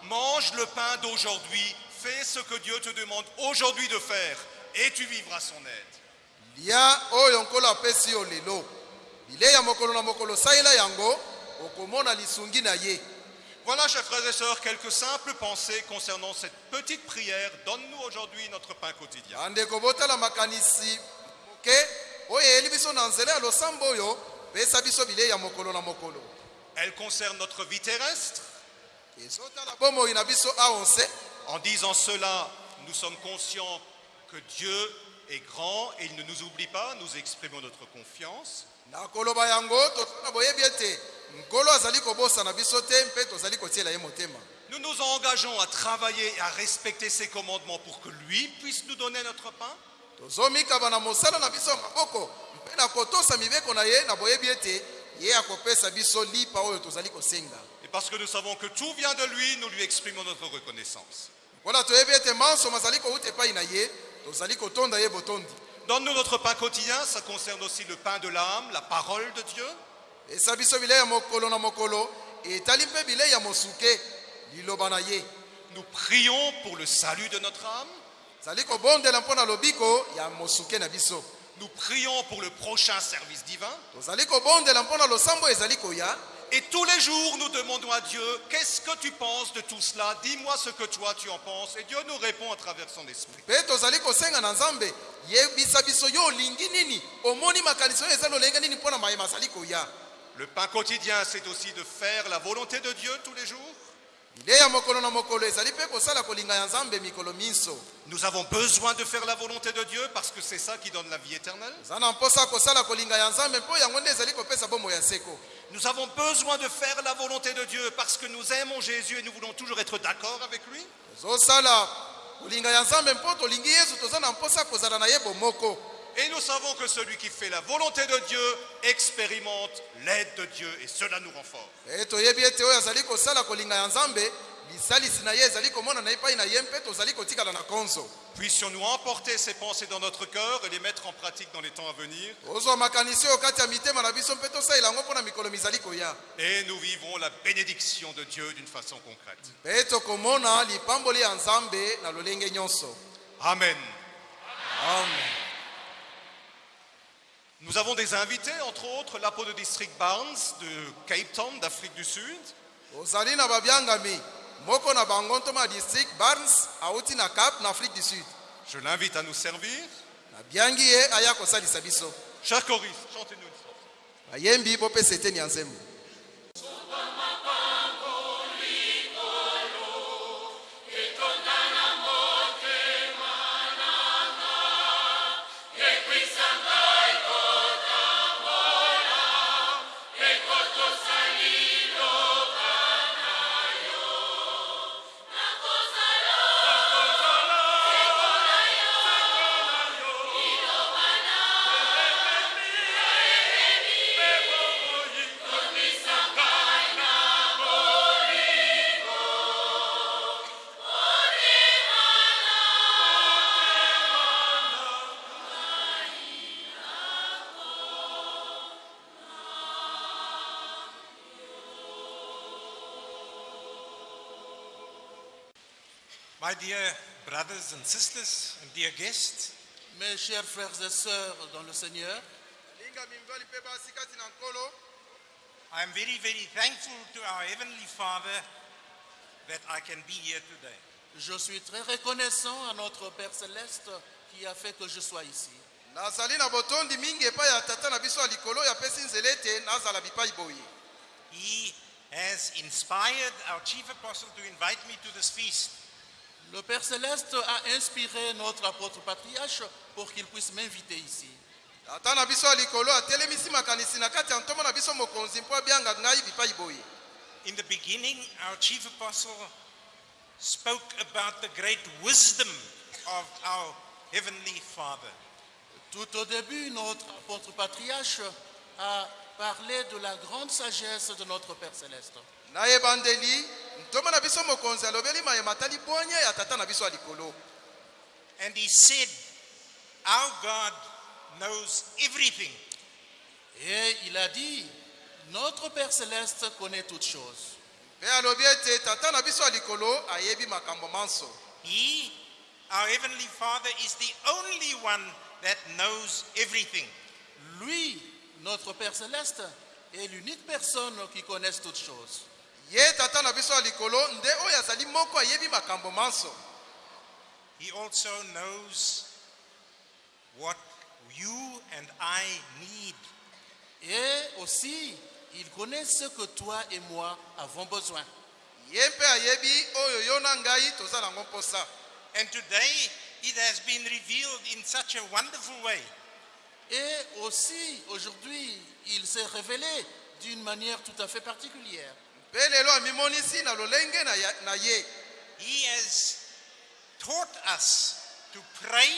Mange le pain d'aujourd'hui. Fais ce que Dieu te demande aujourd'hui de faire. Et tu vivras son aide. Voilà, chers frères et sœurs, quelques simples pensées concernant cette petite prière. Donne-nous aujourd'hui notre pain quotidien. Elle concerne notre vie terrestre. En disant cela, nous sommes conscients que Dieu est grand et il ne nous oublie pas. Nous exprimons notre confiance. Nous nous engageons à travailler et à respecter ses commandements pour que lui puisse nous donner notre pain. Et parce que nous savons que tout vient de lui, nous lui exprimons notre reconnaissance. Donne-nous notre pain quotidien, ça concerne aussi le pain de l'âme, la parole de Dieu. ye Nous prions pour le salut de notre âme. Nous prions pour le prochain service divin. Et tous les jours, nous demandons à Dieu, qu'est-ce que tu penses de tout cela? Dis-moi ce que toi tu en penses. Et Dieu nous répond à travers son esprit. Le pain quotidien, c'est aussi de faire la volonté de Dieu tous les jours. Nous avons besoin de faire la volonté de Dieu parce que c'est ça qui donne la vie éternelle. Nous avons besoin de faire la volonté de Dieu parce que nous aimons Jésus et nous voulons toujours être d'accord avec lui. tozosala Et nous savons que celui qui fait la volonté de Dieu expérimente l'aide de Dieu et cela nous e na konzo. Puissions-nous emporter ces pensées dans notre cœur et les mettre en pratique dans les temps à venir? Et nous vivrons la bénédiction de Dieu d'une façon concrète. mpe tokomona lipamboli ya nzambe na lolenge nyonso Amen. amen Nous avons des invités, entre autres l'apôtre de district Barnes de Cape Town, d'Afrique du Sud. ozali na babiangami moko na bango ntoma district barnes auti na cap na afrique du sud Je l'invite à nous servir. nabiangi ye aya kosalisa biso Cher choriste, chantez-nous une strophe. bayembi bopesa eteni ya nzembo dear brothers and sisters and dear guests, Mes chers frères et sœurs dans le Seigneur, I am very, very thankful to our Heavenly Father that I can be here today. je suis très reconnaissant à notre Père céleste qui a fait que je sois ici. nazali na botondi mingi epai ya tata na biso ya likolo oyo apesi nzela ete nazala bipai boye He has inspired our chief apostle to invite me to this feast. Le Père céleste a inspiré notre apôtre patriarche pour qu'il puisse m'inviter ici. In the beginning, our chief apostle spoke about the great wisdom of our Heavenly Father. Tout au début, notre apôtre patriarche a parlé de la grande sagesse de notre Père céleste. Na ebandeli ntombo na biso mokonzi alobeli mayema ata libwanya ya tata na biso ya likolo And he said, Our God knows everything. Et il a dit, notre Père céleste connaît toutes choses. mpe alobi ete tata na biso ya likolo ayebi makambo manso He, our Heavenly Father, is the only one that knows everything. Lui, notre Père céleste, est l'unique personne qui connaisse toutes choses. Ye tata na biso ya likolo nde oyo azali moko ayebi makambo manso He also knows what you and I need. Et aussi, il connaît ce que toi et moi avons besoin. ye mpe ayebi oyo yo na ngai toza nango mposa And today, it has been revealed in such a wonderful way. Et aussi, aujourd'hui, il s'est révélé d'une manière tout à fait particulière. Mpe amimonisi na lolenge na, ye He has taught us to pray,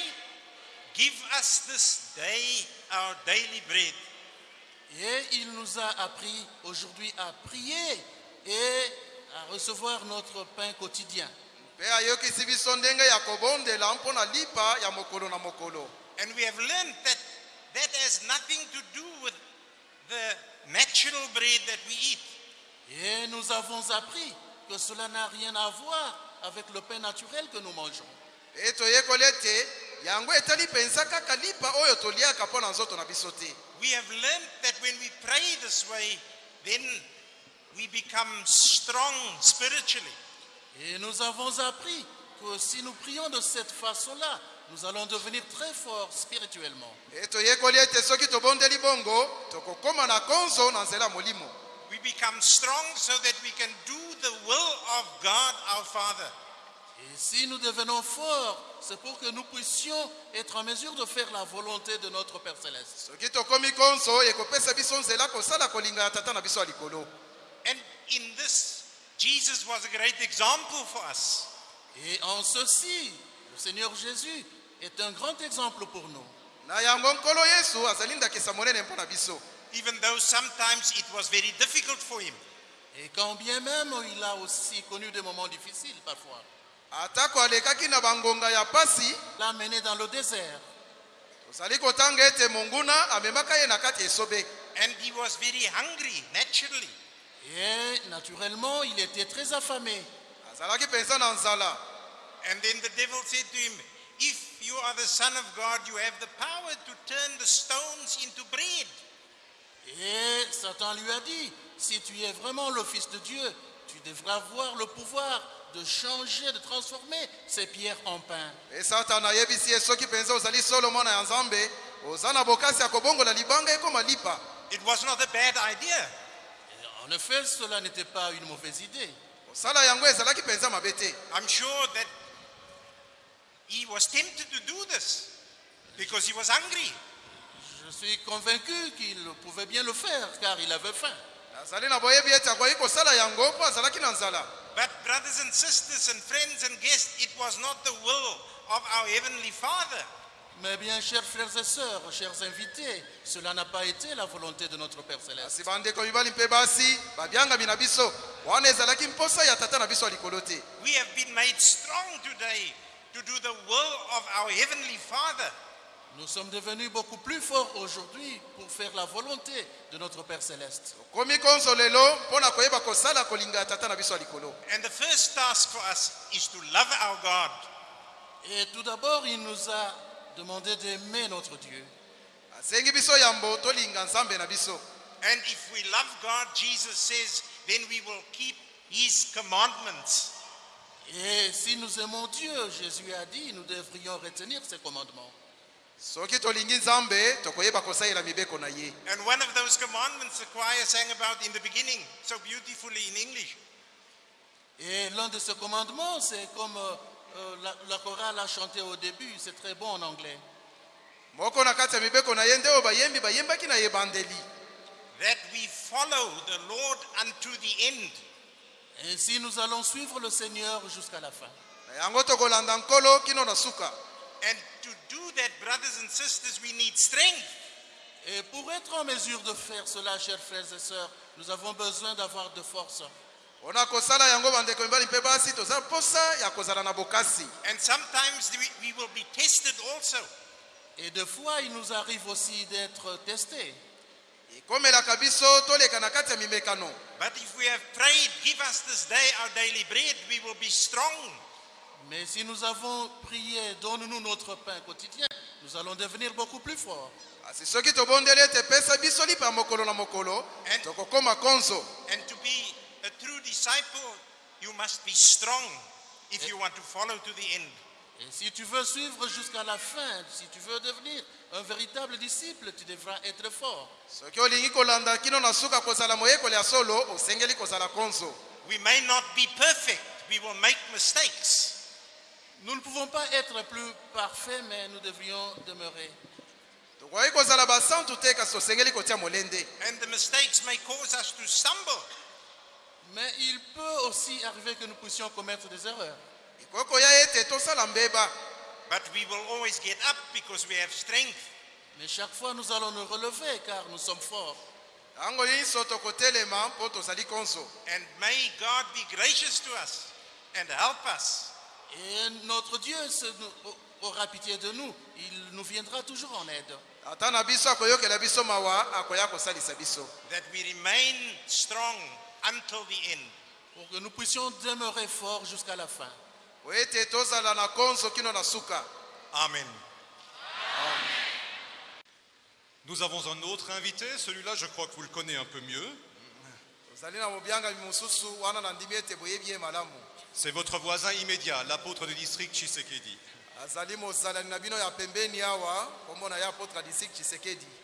give us this day our daily bread. Et il nous a appris aujourd'hui à prier et à recevoir notre pain quotidien. mpe ayokisi biso ndenge ya kobondela mpo na lipa ya mokolo na mokolo And we have learned that that has nothing to do with the natural bread that we eat. Et nous avons appris que cela n'a rien à voir avec le pain naturel que nous mangeons. We have learned that when we pray this way, then we become strong spiritually. Et nous avons appris que si nous prions de cette façon-là, nous allons devenir très forts spirituellement. We become strong so that we can do the will of God our Father. Et si nous devenons forts, c'est pour que nous puissions être en mesure de faire la volonté de notre Père céleste. And in this, Jesus was a great example for us. Et en ceci, Seigneur Jésus est un grand exemple pour nous. Even though sometimes it was very difficult for him. Et quand bien même il a aussi connu des moments difficiles parfois, atako alekaki na bangonga ya pasi l'a mené dans le désert. tozali kotanga ete monguna amemaka ye na kati esobe And he was very hungry, naturally. Et naturellement, il était très affamé. azalaki mpenza na nzala And then the devil said to him, If you are the Son of God, you have the power to turn the stones into bread. Et Satan lui a dit, si tu es vraiment le Fils de Dieu, tu devras avoir le pouvoir de changer, de transformer ces pierres en pain. e kobongola libanga ekoma lipa It was not a bad idea. Et en effet, cela n'était pas une mauvaise idée. I'm sure that he was tempted to do this because he was hungry. Je suis convaincu qu'il pouvait bien le faire car il avait faim. But, brothers and sisters, and friends and guests, it was not the will of our Heavenly Father. Mais bien, chers frères et sœurs, chers invités, cela n'a pas été la volonté de notre Père Céleste. We have been made strong today to do the will of our Heavenly Father. Nous sommes devenus beaucoup plus forts aujourd'hui pour faire la volonté de notre Père Céleste. And the first task for us is to love our God. Et tout d'abord, il nous a demandé d'aimer notre Dieu. asengi biso yambo tolinga nzambe na biso And if we love God, Jesus says, then we will keep His commandments. Et si nous aimons Dieu, Jésus a dit, nous devrions retenir ses commandements. Soki tolingi nzambe tokoyeba kosalela mibeko na ye And one of those commandments the choir sang about in the beginning so beautifully in English. Et l'un de ces commandements, c'est comme euh, euh, la, la chorale a chanté au début, c'est très bon en anglais. moko na kati ya mibeko na ye nde oyo bayembi bayembaki na ebandeli That we follow the Lord unto the end. Ainsi, nous allons suivre le Seigneur jusqu'à la fin. na yango tokolanda nkolo kino na suka And to do that, brothers and sisters, we need strength. Et pour être en mesure de faire cela, chers frères et sœurs, nous avons besoin d'avoir de force. And sometimes we, we will be tested also. Et des fois, il nous arrive aussi d'être testés. ekomelaka biso toleka na kati ya mimekano But if we have prayed, give us this day our daily bread, we will be strong. Mais si nous avons prié, donne-nous notre pain quotidien, nous allons devenir beaucoup plus forts. And- And to be a true disciple, you must be strong if you want to follow to the end. Et si tu veux suivre jusqu'à la fin, si tu veux devenir un véritable disciple, tu devras être fort. We may not be perfect, we will make mistakes. Nous ne pouvons pas être plus parfaits, mais nous devrions demeurer. And the mistakes may cause us to stumble. Mais il peut aussi arriver que nous puissions commettre des erreurs. But we will always get up because we have strength. Mais chaque fois, nous allons nous relever car nous sommes forts. And may God be gracious to us and help us. Et notre Dieu aura pitié de nous. Il nous viendra toujours en aide. That we remain strong until the end. Pour que nous puissions demeurer forts jusqu'à la fin. Amen. Nous avons un autre invité, celui-là je crois que vous le connaissez un peu mieux. C'est votre voisin immédiat, l'apôtre du district Tshisekedi.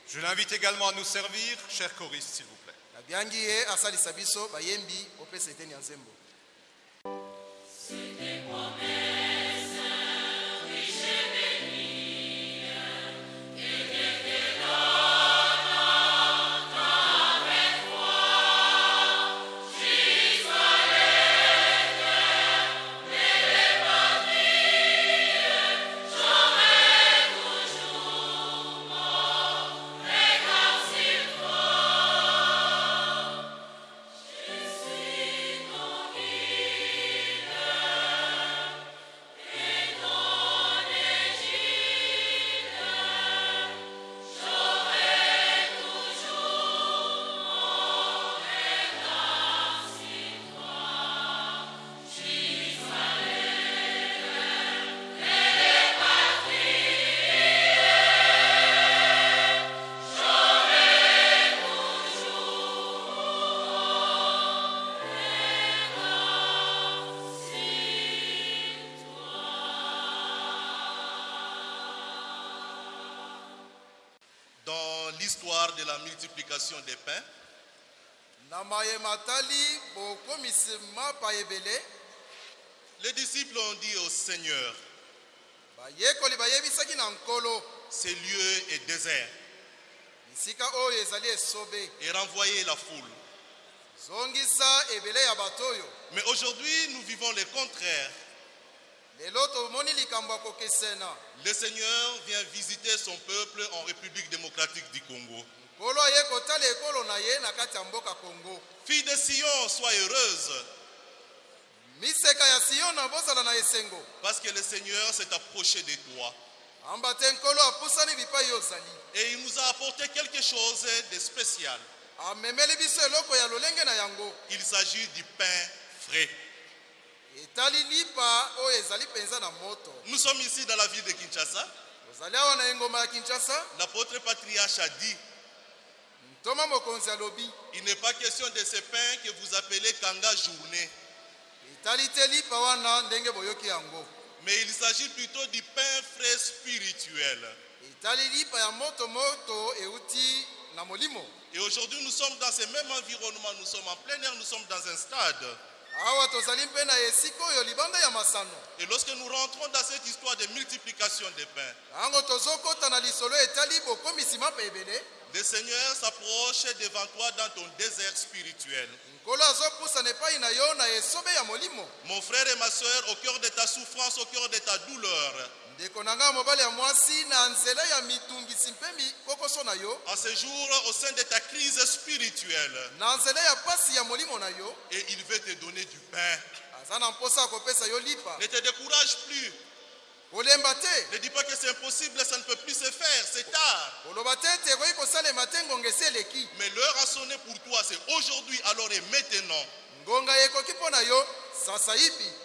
Je l'invite également à nous servir, cher choriste, s'il vous plaît. Tali ebele les disciples ont dit au Seigneur, bayekoli bayebisaki na nkolo ce lieu est désert, bisika oyo ezali esobe et renvoyer la foule. zongisa ebele ya bato oyo Mais aujourd'hui, nous vivons le contraire. lelo tomoni likambo ya kokesena Le Seigneur vient visiter son peuple en République démocratique du Congo. Fille de Sion, sois heureuse, parce que le Seigneur s'est approché de toi. Et il nous a apporté quelque chose de spécial. Il s'agit du pain frais. Nous sommes ici dans la ville de Kinshasa. L'apôtre patriarche a dit, il n'est pas question de ce pain que vous appelez kanga journée, mais il s'agit plutôt du pain frais spirituel. Et aujourd'hui, nous sommes dans ce même environnement, nous sommes en plein air, nous sommes dans un stade. Et lorsque nous rentrons dans cette histoire de multiplication des pains, le Seigneur s'approche devant toi dans ton désert spirituel. Mon frère et ma soeur, au cœur de ta souffrance, au cœur de ta douleur, en ce jour, au sein de ta crise spirituelle, et il veut te donner du pain. Ne te décourage plus. Ne dis pas que c'est impossible, ça ne peut plus se faire, c'est tard. Mais l'heure a sonné pour toi, c'est aujourd'hui, alors et maintenant.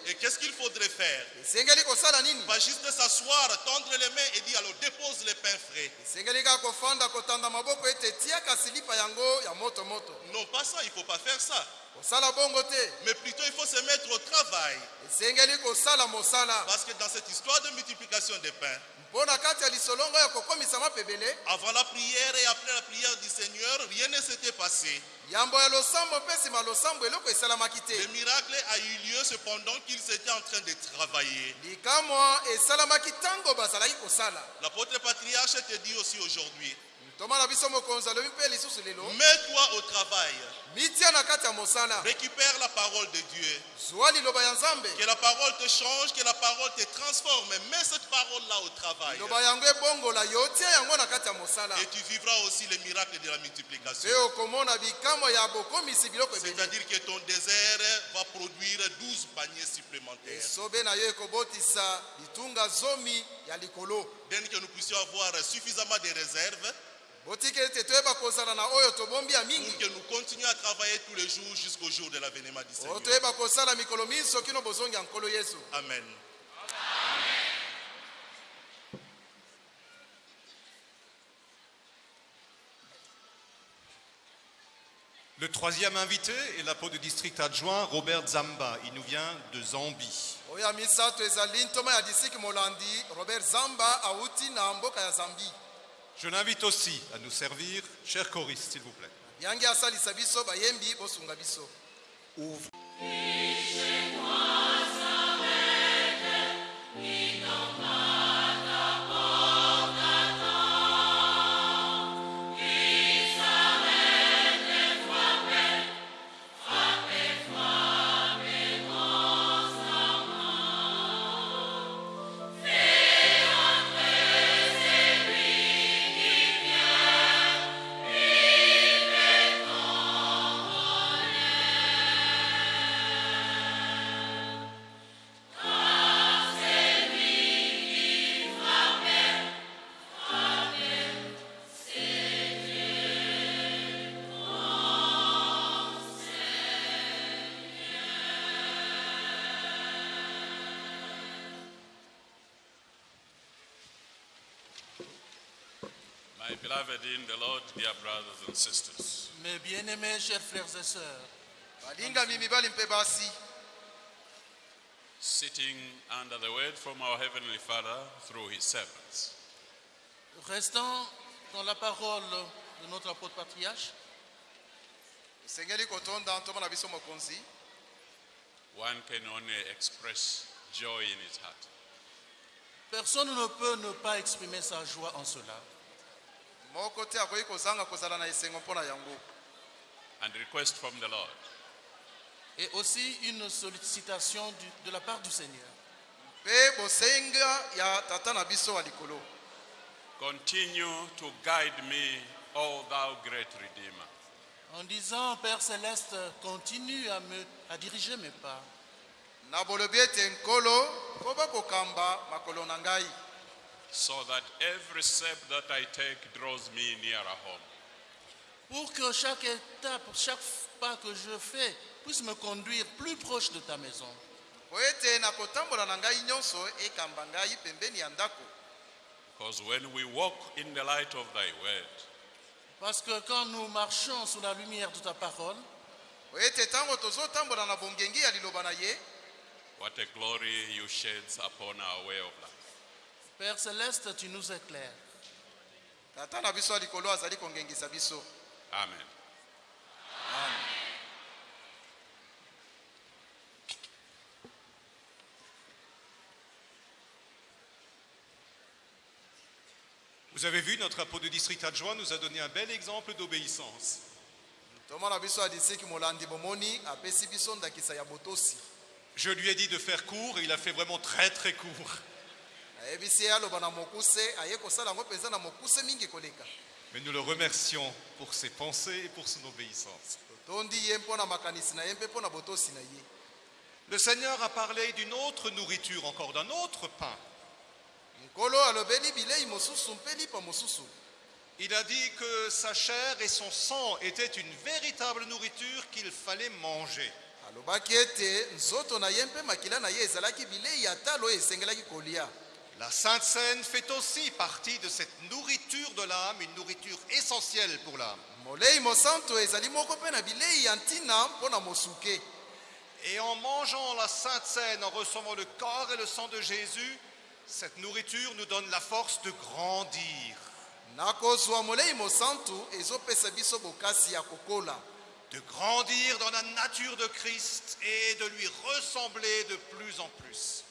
Et qu'est-ce qu'il faudrait faire? Pas juste s'asseoir, tendre les mains et dire alors dépose les pains frais. Non, pas ça, il ne faut pas faire ça. Mais plutôt, il faut se mettre au travail. Parce que dans cette histoire de multiplication des pains, avant la prière et après la prière du Seigneur, rien ne s'était passé. Le miracle a eu lieu cependant qu'ils étaient en train de travailler. L'apôtre patriarche te dit aussi aujourd'hui, mets-toi au travail, récupère la parole de Dieu. Que la parole te change, que la parole te transforme. Mets cette parole-là au travail. Et tu vivras aussi le miracle de la multiplication. C'est-à-dire que ton désert va produire 12 paniers supplémentaires. Dès que nous puissions avoir suffisamment de réserves mingi que nous continuions à travailler tous les jours jusqu'au jour de l'avènement du oyo Seigneur. Amen. Le troisième invité est l'apôtre du district adjoint Robert Zamba. Il nous vient de Zambie. molandi robert zamba Je l'invite aussi à nous servir. Chers choristes, s'il vous plaît. In the Lord, dear brothers and sisters, Mes bien-aimés, chers frères et sœurs, balingami mibali mpe basi. Sitting under the word from our Heavenly Father through His servants, restant dans la parole de notre apôtre patriarche. Esengeli kotonda biso mokonzi. One can only express joy in his heart. Personne ne peut ne pas exprimer sa joie en cela. Kozala na esengo yango And request from the Lord Et aussi une sollicitation du- de la part du Seigneur. mpe bosenga ya tata na biso wa likolo continue to guide me, O thou great Redeemer. En disant, Père céleste, continue à, me, à diriger mes pas. na bolobi ete nkolo koba kokamba makolo na ngai so that every step that I take draws me nearer home. Pour que chaque étape, chaque pas que je fais puisse me conduire plus proche de ta maison. po ete na kotambola na ngai nyonso ekamba ngai pembeni ya ndako Because when we walk in the light of thy word, Parce que quand nous marchons sous la lumière de ta parole, po ete ntango tozotambola na bongengi ya liloba na ye what a glory you sheds upon our way of life. Père céleste, tu nous éclaires. tata na biso ya likolo azali kongengisa biso Amen. Vous avez vu, notre apôtre de district adjoint nous a donné un bel exemple d'obéissance. Je lui ai dit de faire court et il a fait vraiment très très court. Ayebisi ye aloba na mokuse aye kosala yango mpenza na mokuse mingi koleka Mais nous le remercions pour ses pensées et pour son obéissance. totondi ye mpo na makanisi na ye mpe mpo na botosi na ye Le Seigneur a parlé d'une autre nourriture, encore d'un autre pain. nkolo alobeli bilei mosusu mpe lipa mosusu Il a dit que sa chair et son sang étaient une véritable nourriture qu'il fallait manger. alobaki ete nzoto na ye mpe makila na ye ezalaki bilei ya talo oyo esengelaki kolia La Sainte Seine fait aussi partie de cette nourriture de l'âme, une nourriture essentielle pour l'âme. Et en mangeant la Sainte Seine, en recevant le corps et le sang de Jésus, cette nourriture nous donne la force de grandir, de grandir dans la nature de Christ et de lui ressembler de plus en plus.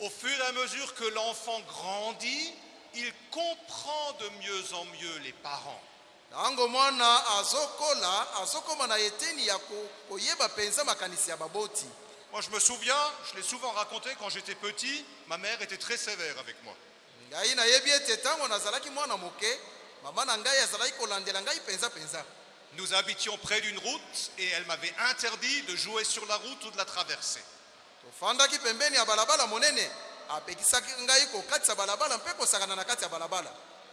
Au fur et à mesure que l'enfant grandit, il comprend de mieux en mieux les parents. Moi, je me souviens, je l'ai souvent raconté quand j'étais petit, ma mère était très sévère avec moi. Nous habitions près d'une route et elle m'avait interdit de jouer sur la route ou de la traverser.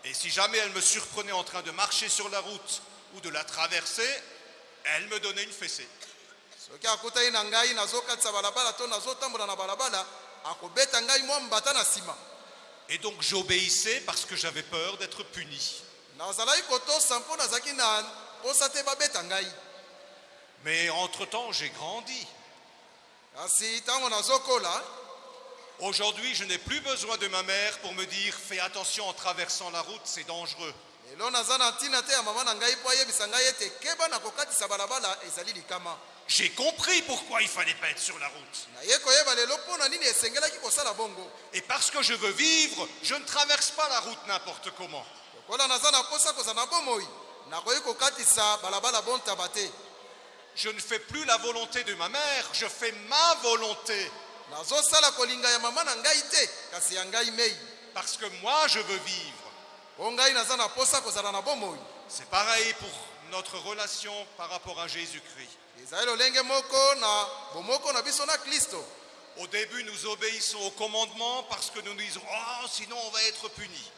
Et si jamais elle me surprenait en train de marcher sur la route ou de la traverser, elle me donnait une fessée. Et donc j'obéissais parce que j'avais peur d'être puni. Nazalaki kotosa mpo nazalaki na posa te babeta ngai Mais entre-temps, j'ai grandi. kasi ntango nazokola Aujourd'hui, je n'ai plus besoin de ma mère pour me dire fais attention en traversant la route, c'est dangereux. lelo naza na ntina te ya mama na ngai mpo ayebisa ngai ete keba na kokatisa balabala ezali likama J'ai compris pourquoi il fallait pas être sur la route. Et parce que je veux vivre, je ne traverse pas la route n'importe comment. Lokola naza na posa kozala na bomoi nakoki kokatisa balabala bontaba te Je ne fais plus la volonté de ma mère, je fais ma volonté. nazosala kolinga ya mama na ngai te kasi ya ngai mei Parce que moi, je veux vivre. mpo ngai naza na posa kozala na bomoi C'est pareil pour notre relation par rapport à Jésus-Christ. ezali lolenge moko na bomoko na biso na kristo Au début, nous obéissons au commandement parce que nous nous disons Oh, sinon on va être puni.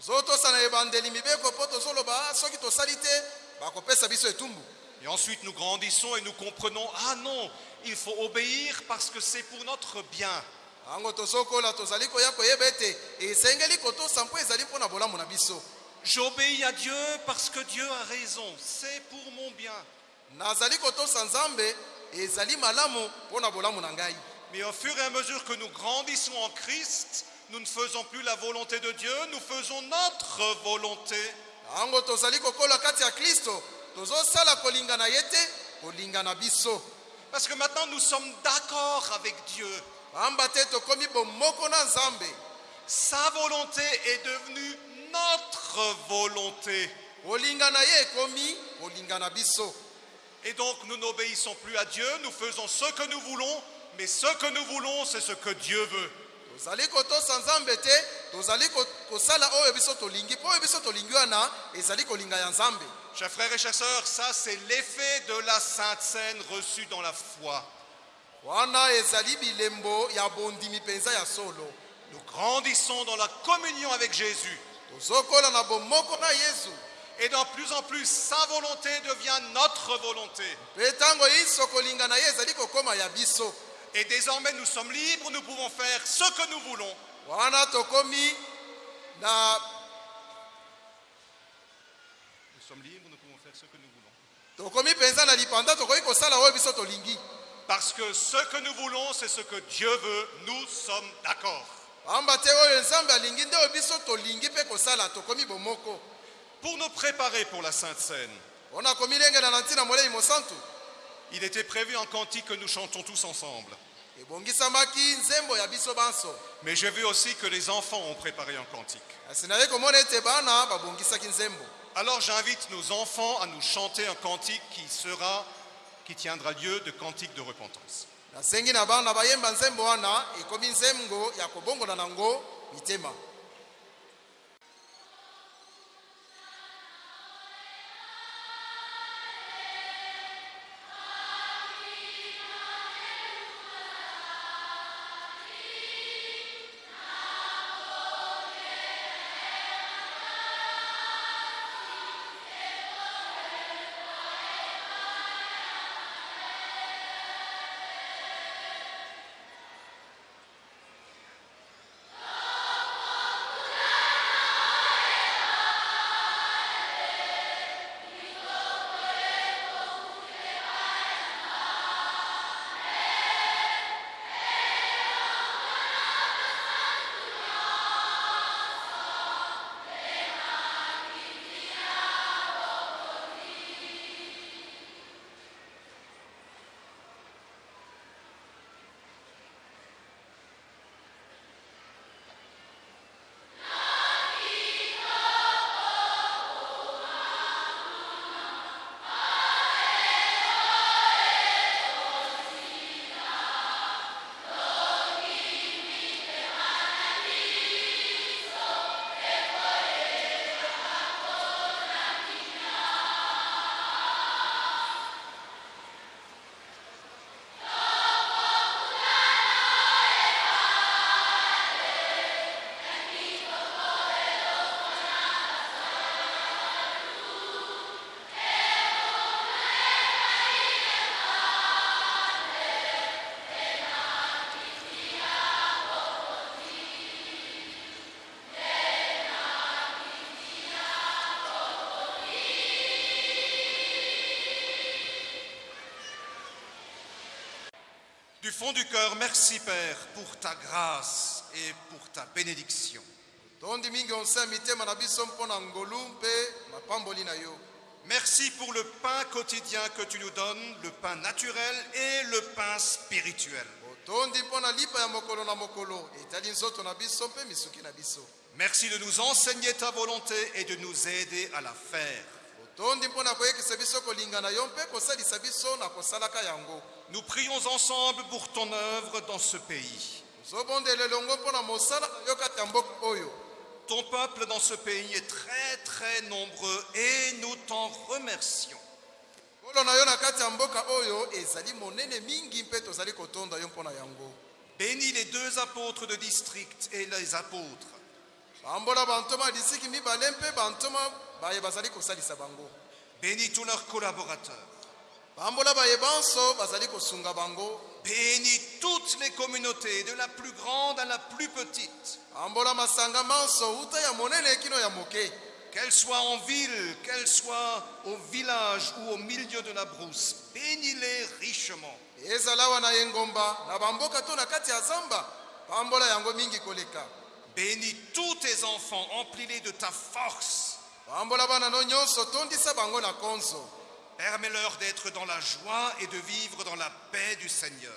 Tozotosa na ebandeli mibeko mpo tozoloba "Ah, soki tosali te bakopesa biso etumbu Et ensuite, nous grandissons et nous comprenons Ah non, il faut obéir parce que c'est pour notre bien. biso J'obéis à Dieu parce que Dieu a raison. C'est pour mon bien. Mais au fur et à mesure que nous grandissons en Christ, nous ne faisons plus la volonté de Dieu, nous faisons notre volonté. ntango tozali kokola kati ya kristo tozosala kolingana ye te kolingana biso Parce que maintenant nous sommes d'accord avec Dieu. pamba te tokomi bomoko na nzambe Sa volonté est devenue notre volonté. kolingana ye ekomi kolingana biso Et donc nous n'obéissons plus à Dieu, nous faisons ce que nous voulons, mais ce que nous voulons, c'est ce que Dieu veut. Tozali kotosa nzambe te tozali ko- kosala oyo biso tolingi mpo oyo biso tolingi wana ezali kolinga ya nzambe Chers frères et chers sœurs, ça c'est l'effet de la Sainte Seine reçue dans la foi. wana ezali bilembo ya bondimi mpenza ya solo Nous grandissons dans la communion avec Jésus. tozokola na bomoko na yesu Et de plus en plus, sa volonté devient notre volonté. mpe ntango na ye ezali kokóma ya biso Et désormais, nous sommes libres, nous pouvons faire ce que nous voulons. wana tokomi na Nous sommes libres, nous pouvons faire ce que nous voulons. tokomi mpenza na lipanda tokoki kosala oyo biso tolingi Parce que ce que nous voulons, c'est ce que Dieu veut. Nous sommes d'accord. pamba te oyo nzambe alingi nde oyo biso tolingi mpe kosala tokomi bomoko Pour nous préparer pour la Sainte Seine, mpona komilengela na ntina molei mosantu il était prévu en cantique que nous chantons tous ensemble. Mais j'ai vu aussi que les enfants ont préparé un cantique. babongisaki nzembo Alors j'invite nos enfants à nous chanter un cantique qui sera, qui tiendra lieu de cantique de repentance. nasengi na bana bayemba nzembo wana ekomi nzembo ya kobongola nango mitema fond du cœur, merci Père pour ta grâce et pour ta bénédiction. Merci pour le pain quotidien que tu nous donnes, le pain naturel et le pain spirituel. biso Merci de nous enseigner ta volonté et de nous aider à la faire. Otondi mpo na koyekisa biso kolingana yo mpe kosalisa biso na kosalaka yango Nous prions ensemble pour ton œuvre dans ce pays. tozobondela elongo mpo na mosala na yo kati ya mboka oyo Ton peuple dans ce pays est très très nombreux et nous t'en remercions. kolo na yo na kati ya mboka oyo ezali monene mingi mpe tozali kotonda yo mpo na yango Bénis les deux apôtres de district et les apôtres. bambola bantoma disiki mibale mpe bantoma Bénis tous leurs collaborateurs. Bénis toutes les communautés, de la plus grande à la plus petite. Qu'elles soient en ville, qu'elles soient au village ou au milieu de la brousse, bénis-les richement. Bénis tous tes enfants, emplis-les de ta force. Permets-leur d'être dans la joie et de vivre dans la paix du Seigneur.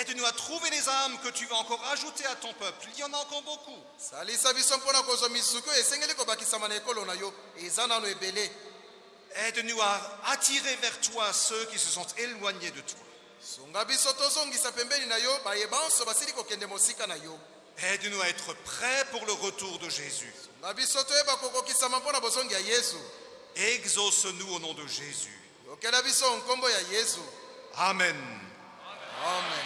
Aide-nous à trouver les âmes que tu vas encore ajouter à ton peuple. Il y en a encore beaucoup. Aide-nous à attirer vers toi ceux qui se sont éloignés de toi. Aide-nous à être prêts pour le retour de Jésus. Exauce-nous au nom de Jésus. Amen. amen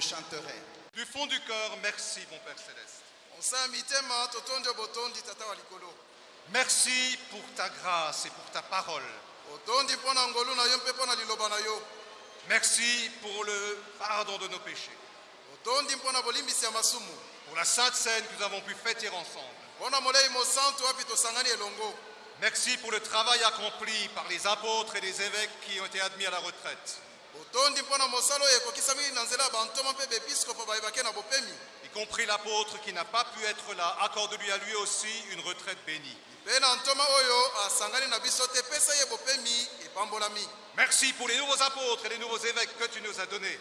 je chanterai. Du fond du cœur, merci, mon Père Céleste. Merci pour ta grâce et pour ta parole. Merci pour le pardon de nos péchés, pour la sainte scène que nous avons pu fêter ensemble. Merci pour le travail accompli par les apôtres et les évêques qui ont été admis à la retraite, otondi mpo na mosala oyo ekokisami na nzela ya bantoma mpe bepiskopo bayebake na bopemi y compris l'apôtre qui n'a pas pu être là. Accorde-lui à lui aussi une retraite bénie. mpe na ntoma oyo asangani na biso te pesa ye bopemi epambolami Merci pour les nouveaux apôtres et les nouveaux évêques que tu nous as donnés.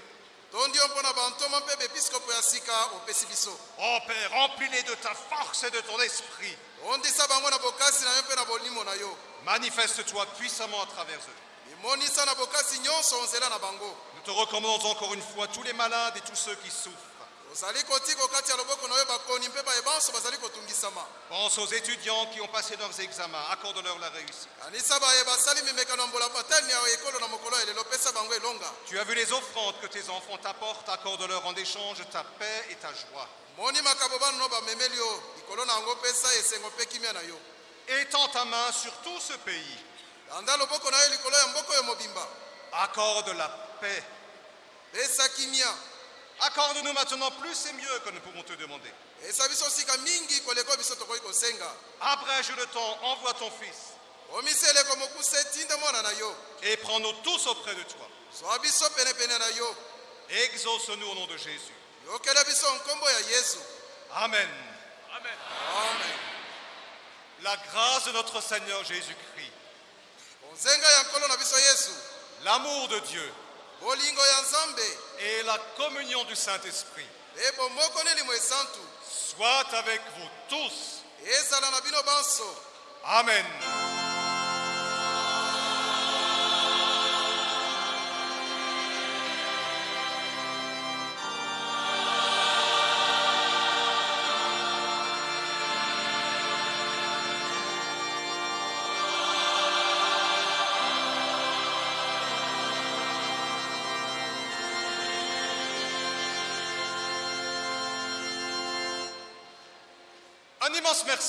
tondi yo mpo na bantoma mpe bepiskopo ya sika opesi biso Oh Père, remplis-les de ta force et de ton esprit. ondisa bango na bokasi na yo mpe na bolimo na yo Manifeste-toi puissamment à travers eux. Nous te recommandons encore une fois tous les malades et tous ceux qui souffrent. Pense aux étudiants qui ont passé leurs examens. Accorde-leur la réussite. Tu as vu les offrandes que tes enfants t'apportent. Accorde-leur en échange ta paix et ta joie. Étends ta main sur tout ce pays. Accorde la paix. Accorde-nous maintenant plus et mieux que nous pouvons te demander. Abrège le temps, envoie ton Fils et prends-nous tous auprès de toi. Exauce-nous au nom de Jésus. yesu Amen. amen La grâce de notre Seigneur Jésus-Christ, bonzenga ya nkolo na biso yesu l'amour de Dieu. Et la communion du Saint-Esprit. Esantu soient avec vous tous. Amen.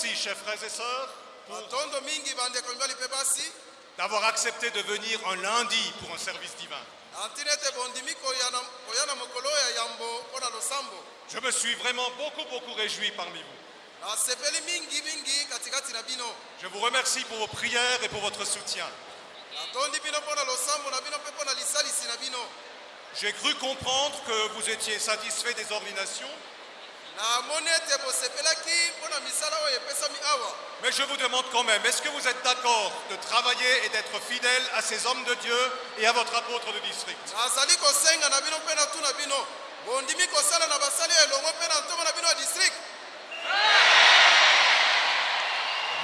Merci, chers frères et sœurs, d'avoir accepté de venir un lundi pour un service divin. Je me suis vraiment beaucoup, beaucoup réjoui parmi vous. bino Je vous remercie pour vos prières et pour votre soutien. J'ai cru comprendre que vous étiez satisfait des ordinations, mais je vous demande quand même, est-ce que vous êtes d'accord de travailler et d'être fidèle à ces hommes de Dieu et à votre apôtre de district?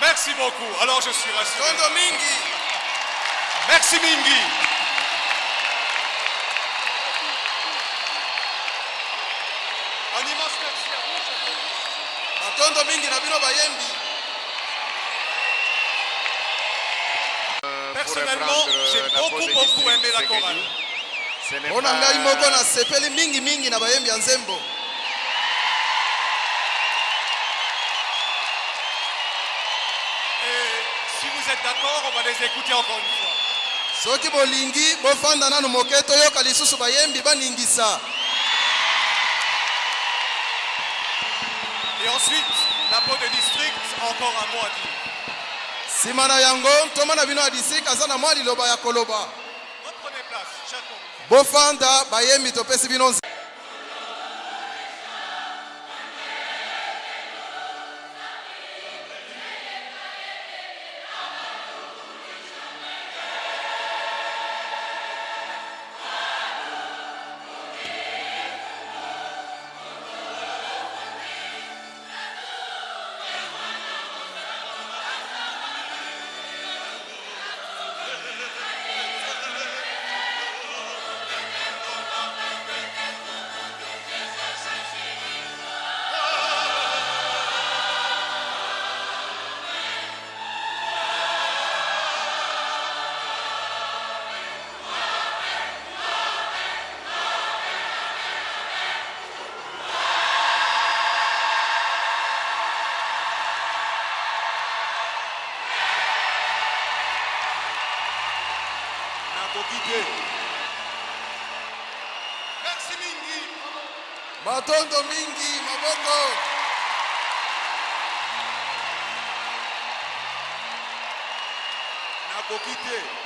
Merci beaucoup. Alors je suis rassuré. Merci Mingi. Un immense merci à vous. chers frères. batondo mingi na bino bayembi Personnellement, j'ai beaucoup, beaucoup aimé la chorale. mpo na ngai moko nasepeli mingimingi na bayembi ya nzembo si vous êtes d'accord, on va les écouter encore une fois. soki bolingi bofanda nanu moke toyoka lisusu bayembi baningisa ensuite, la peau de district, encore un mot à dire. nsima na yango ntoma na bino ya district aza na mwa liloba ya koloba bofanda bayembi topesi bino matondo mingi maboko. Nakoki te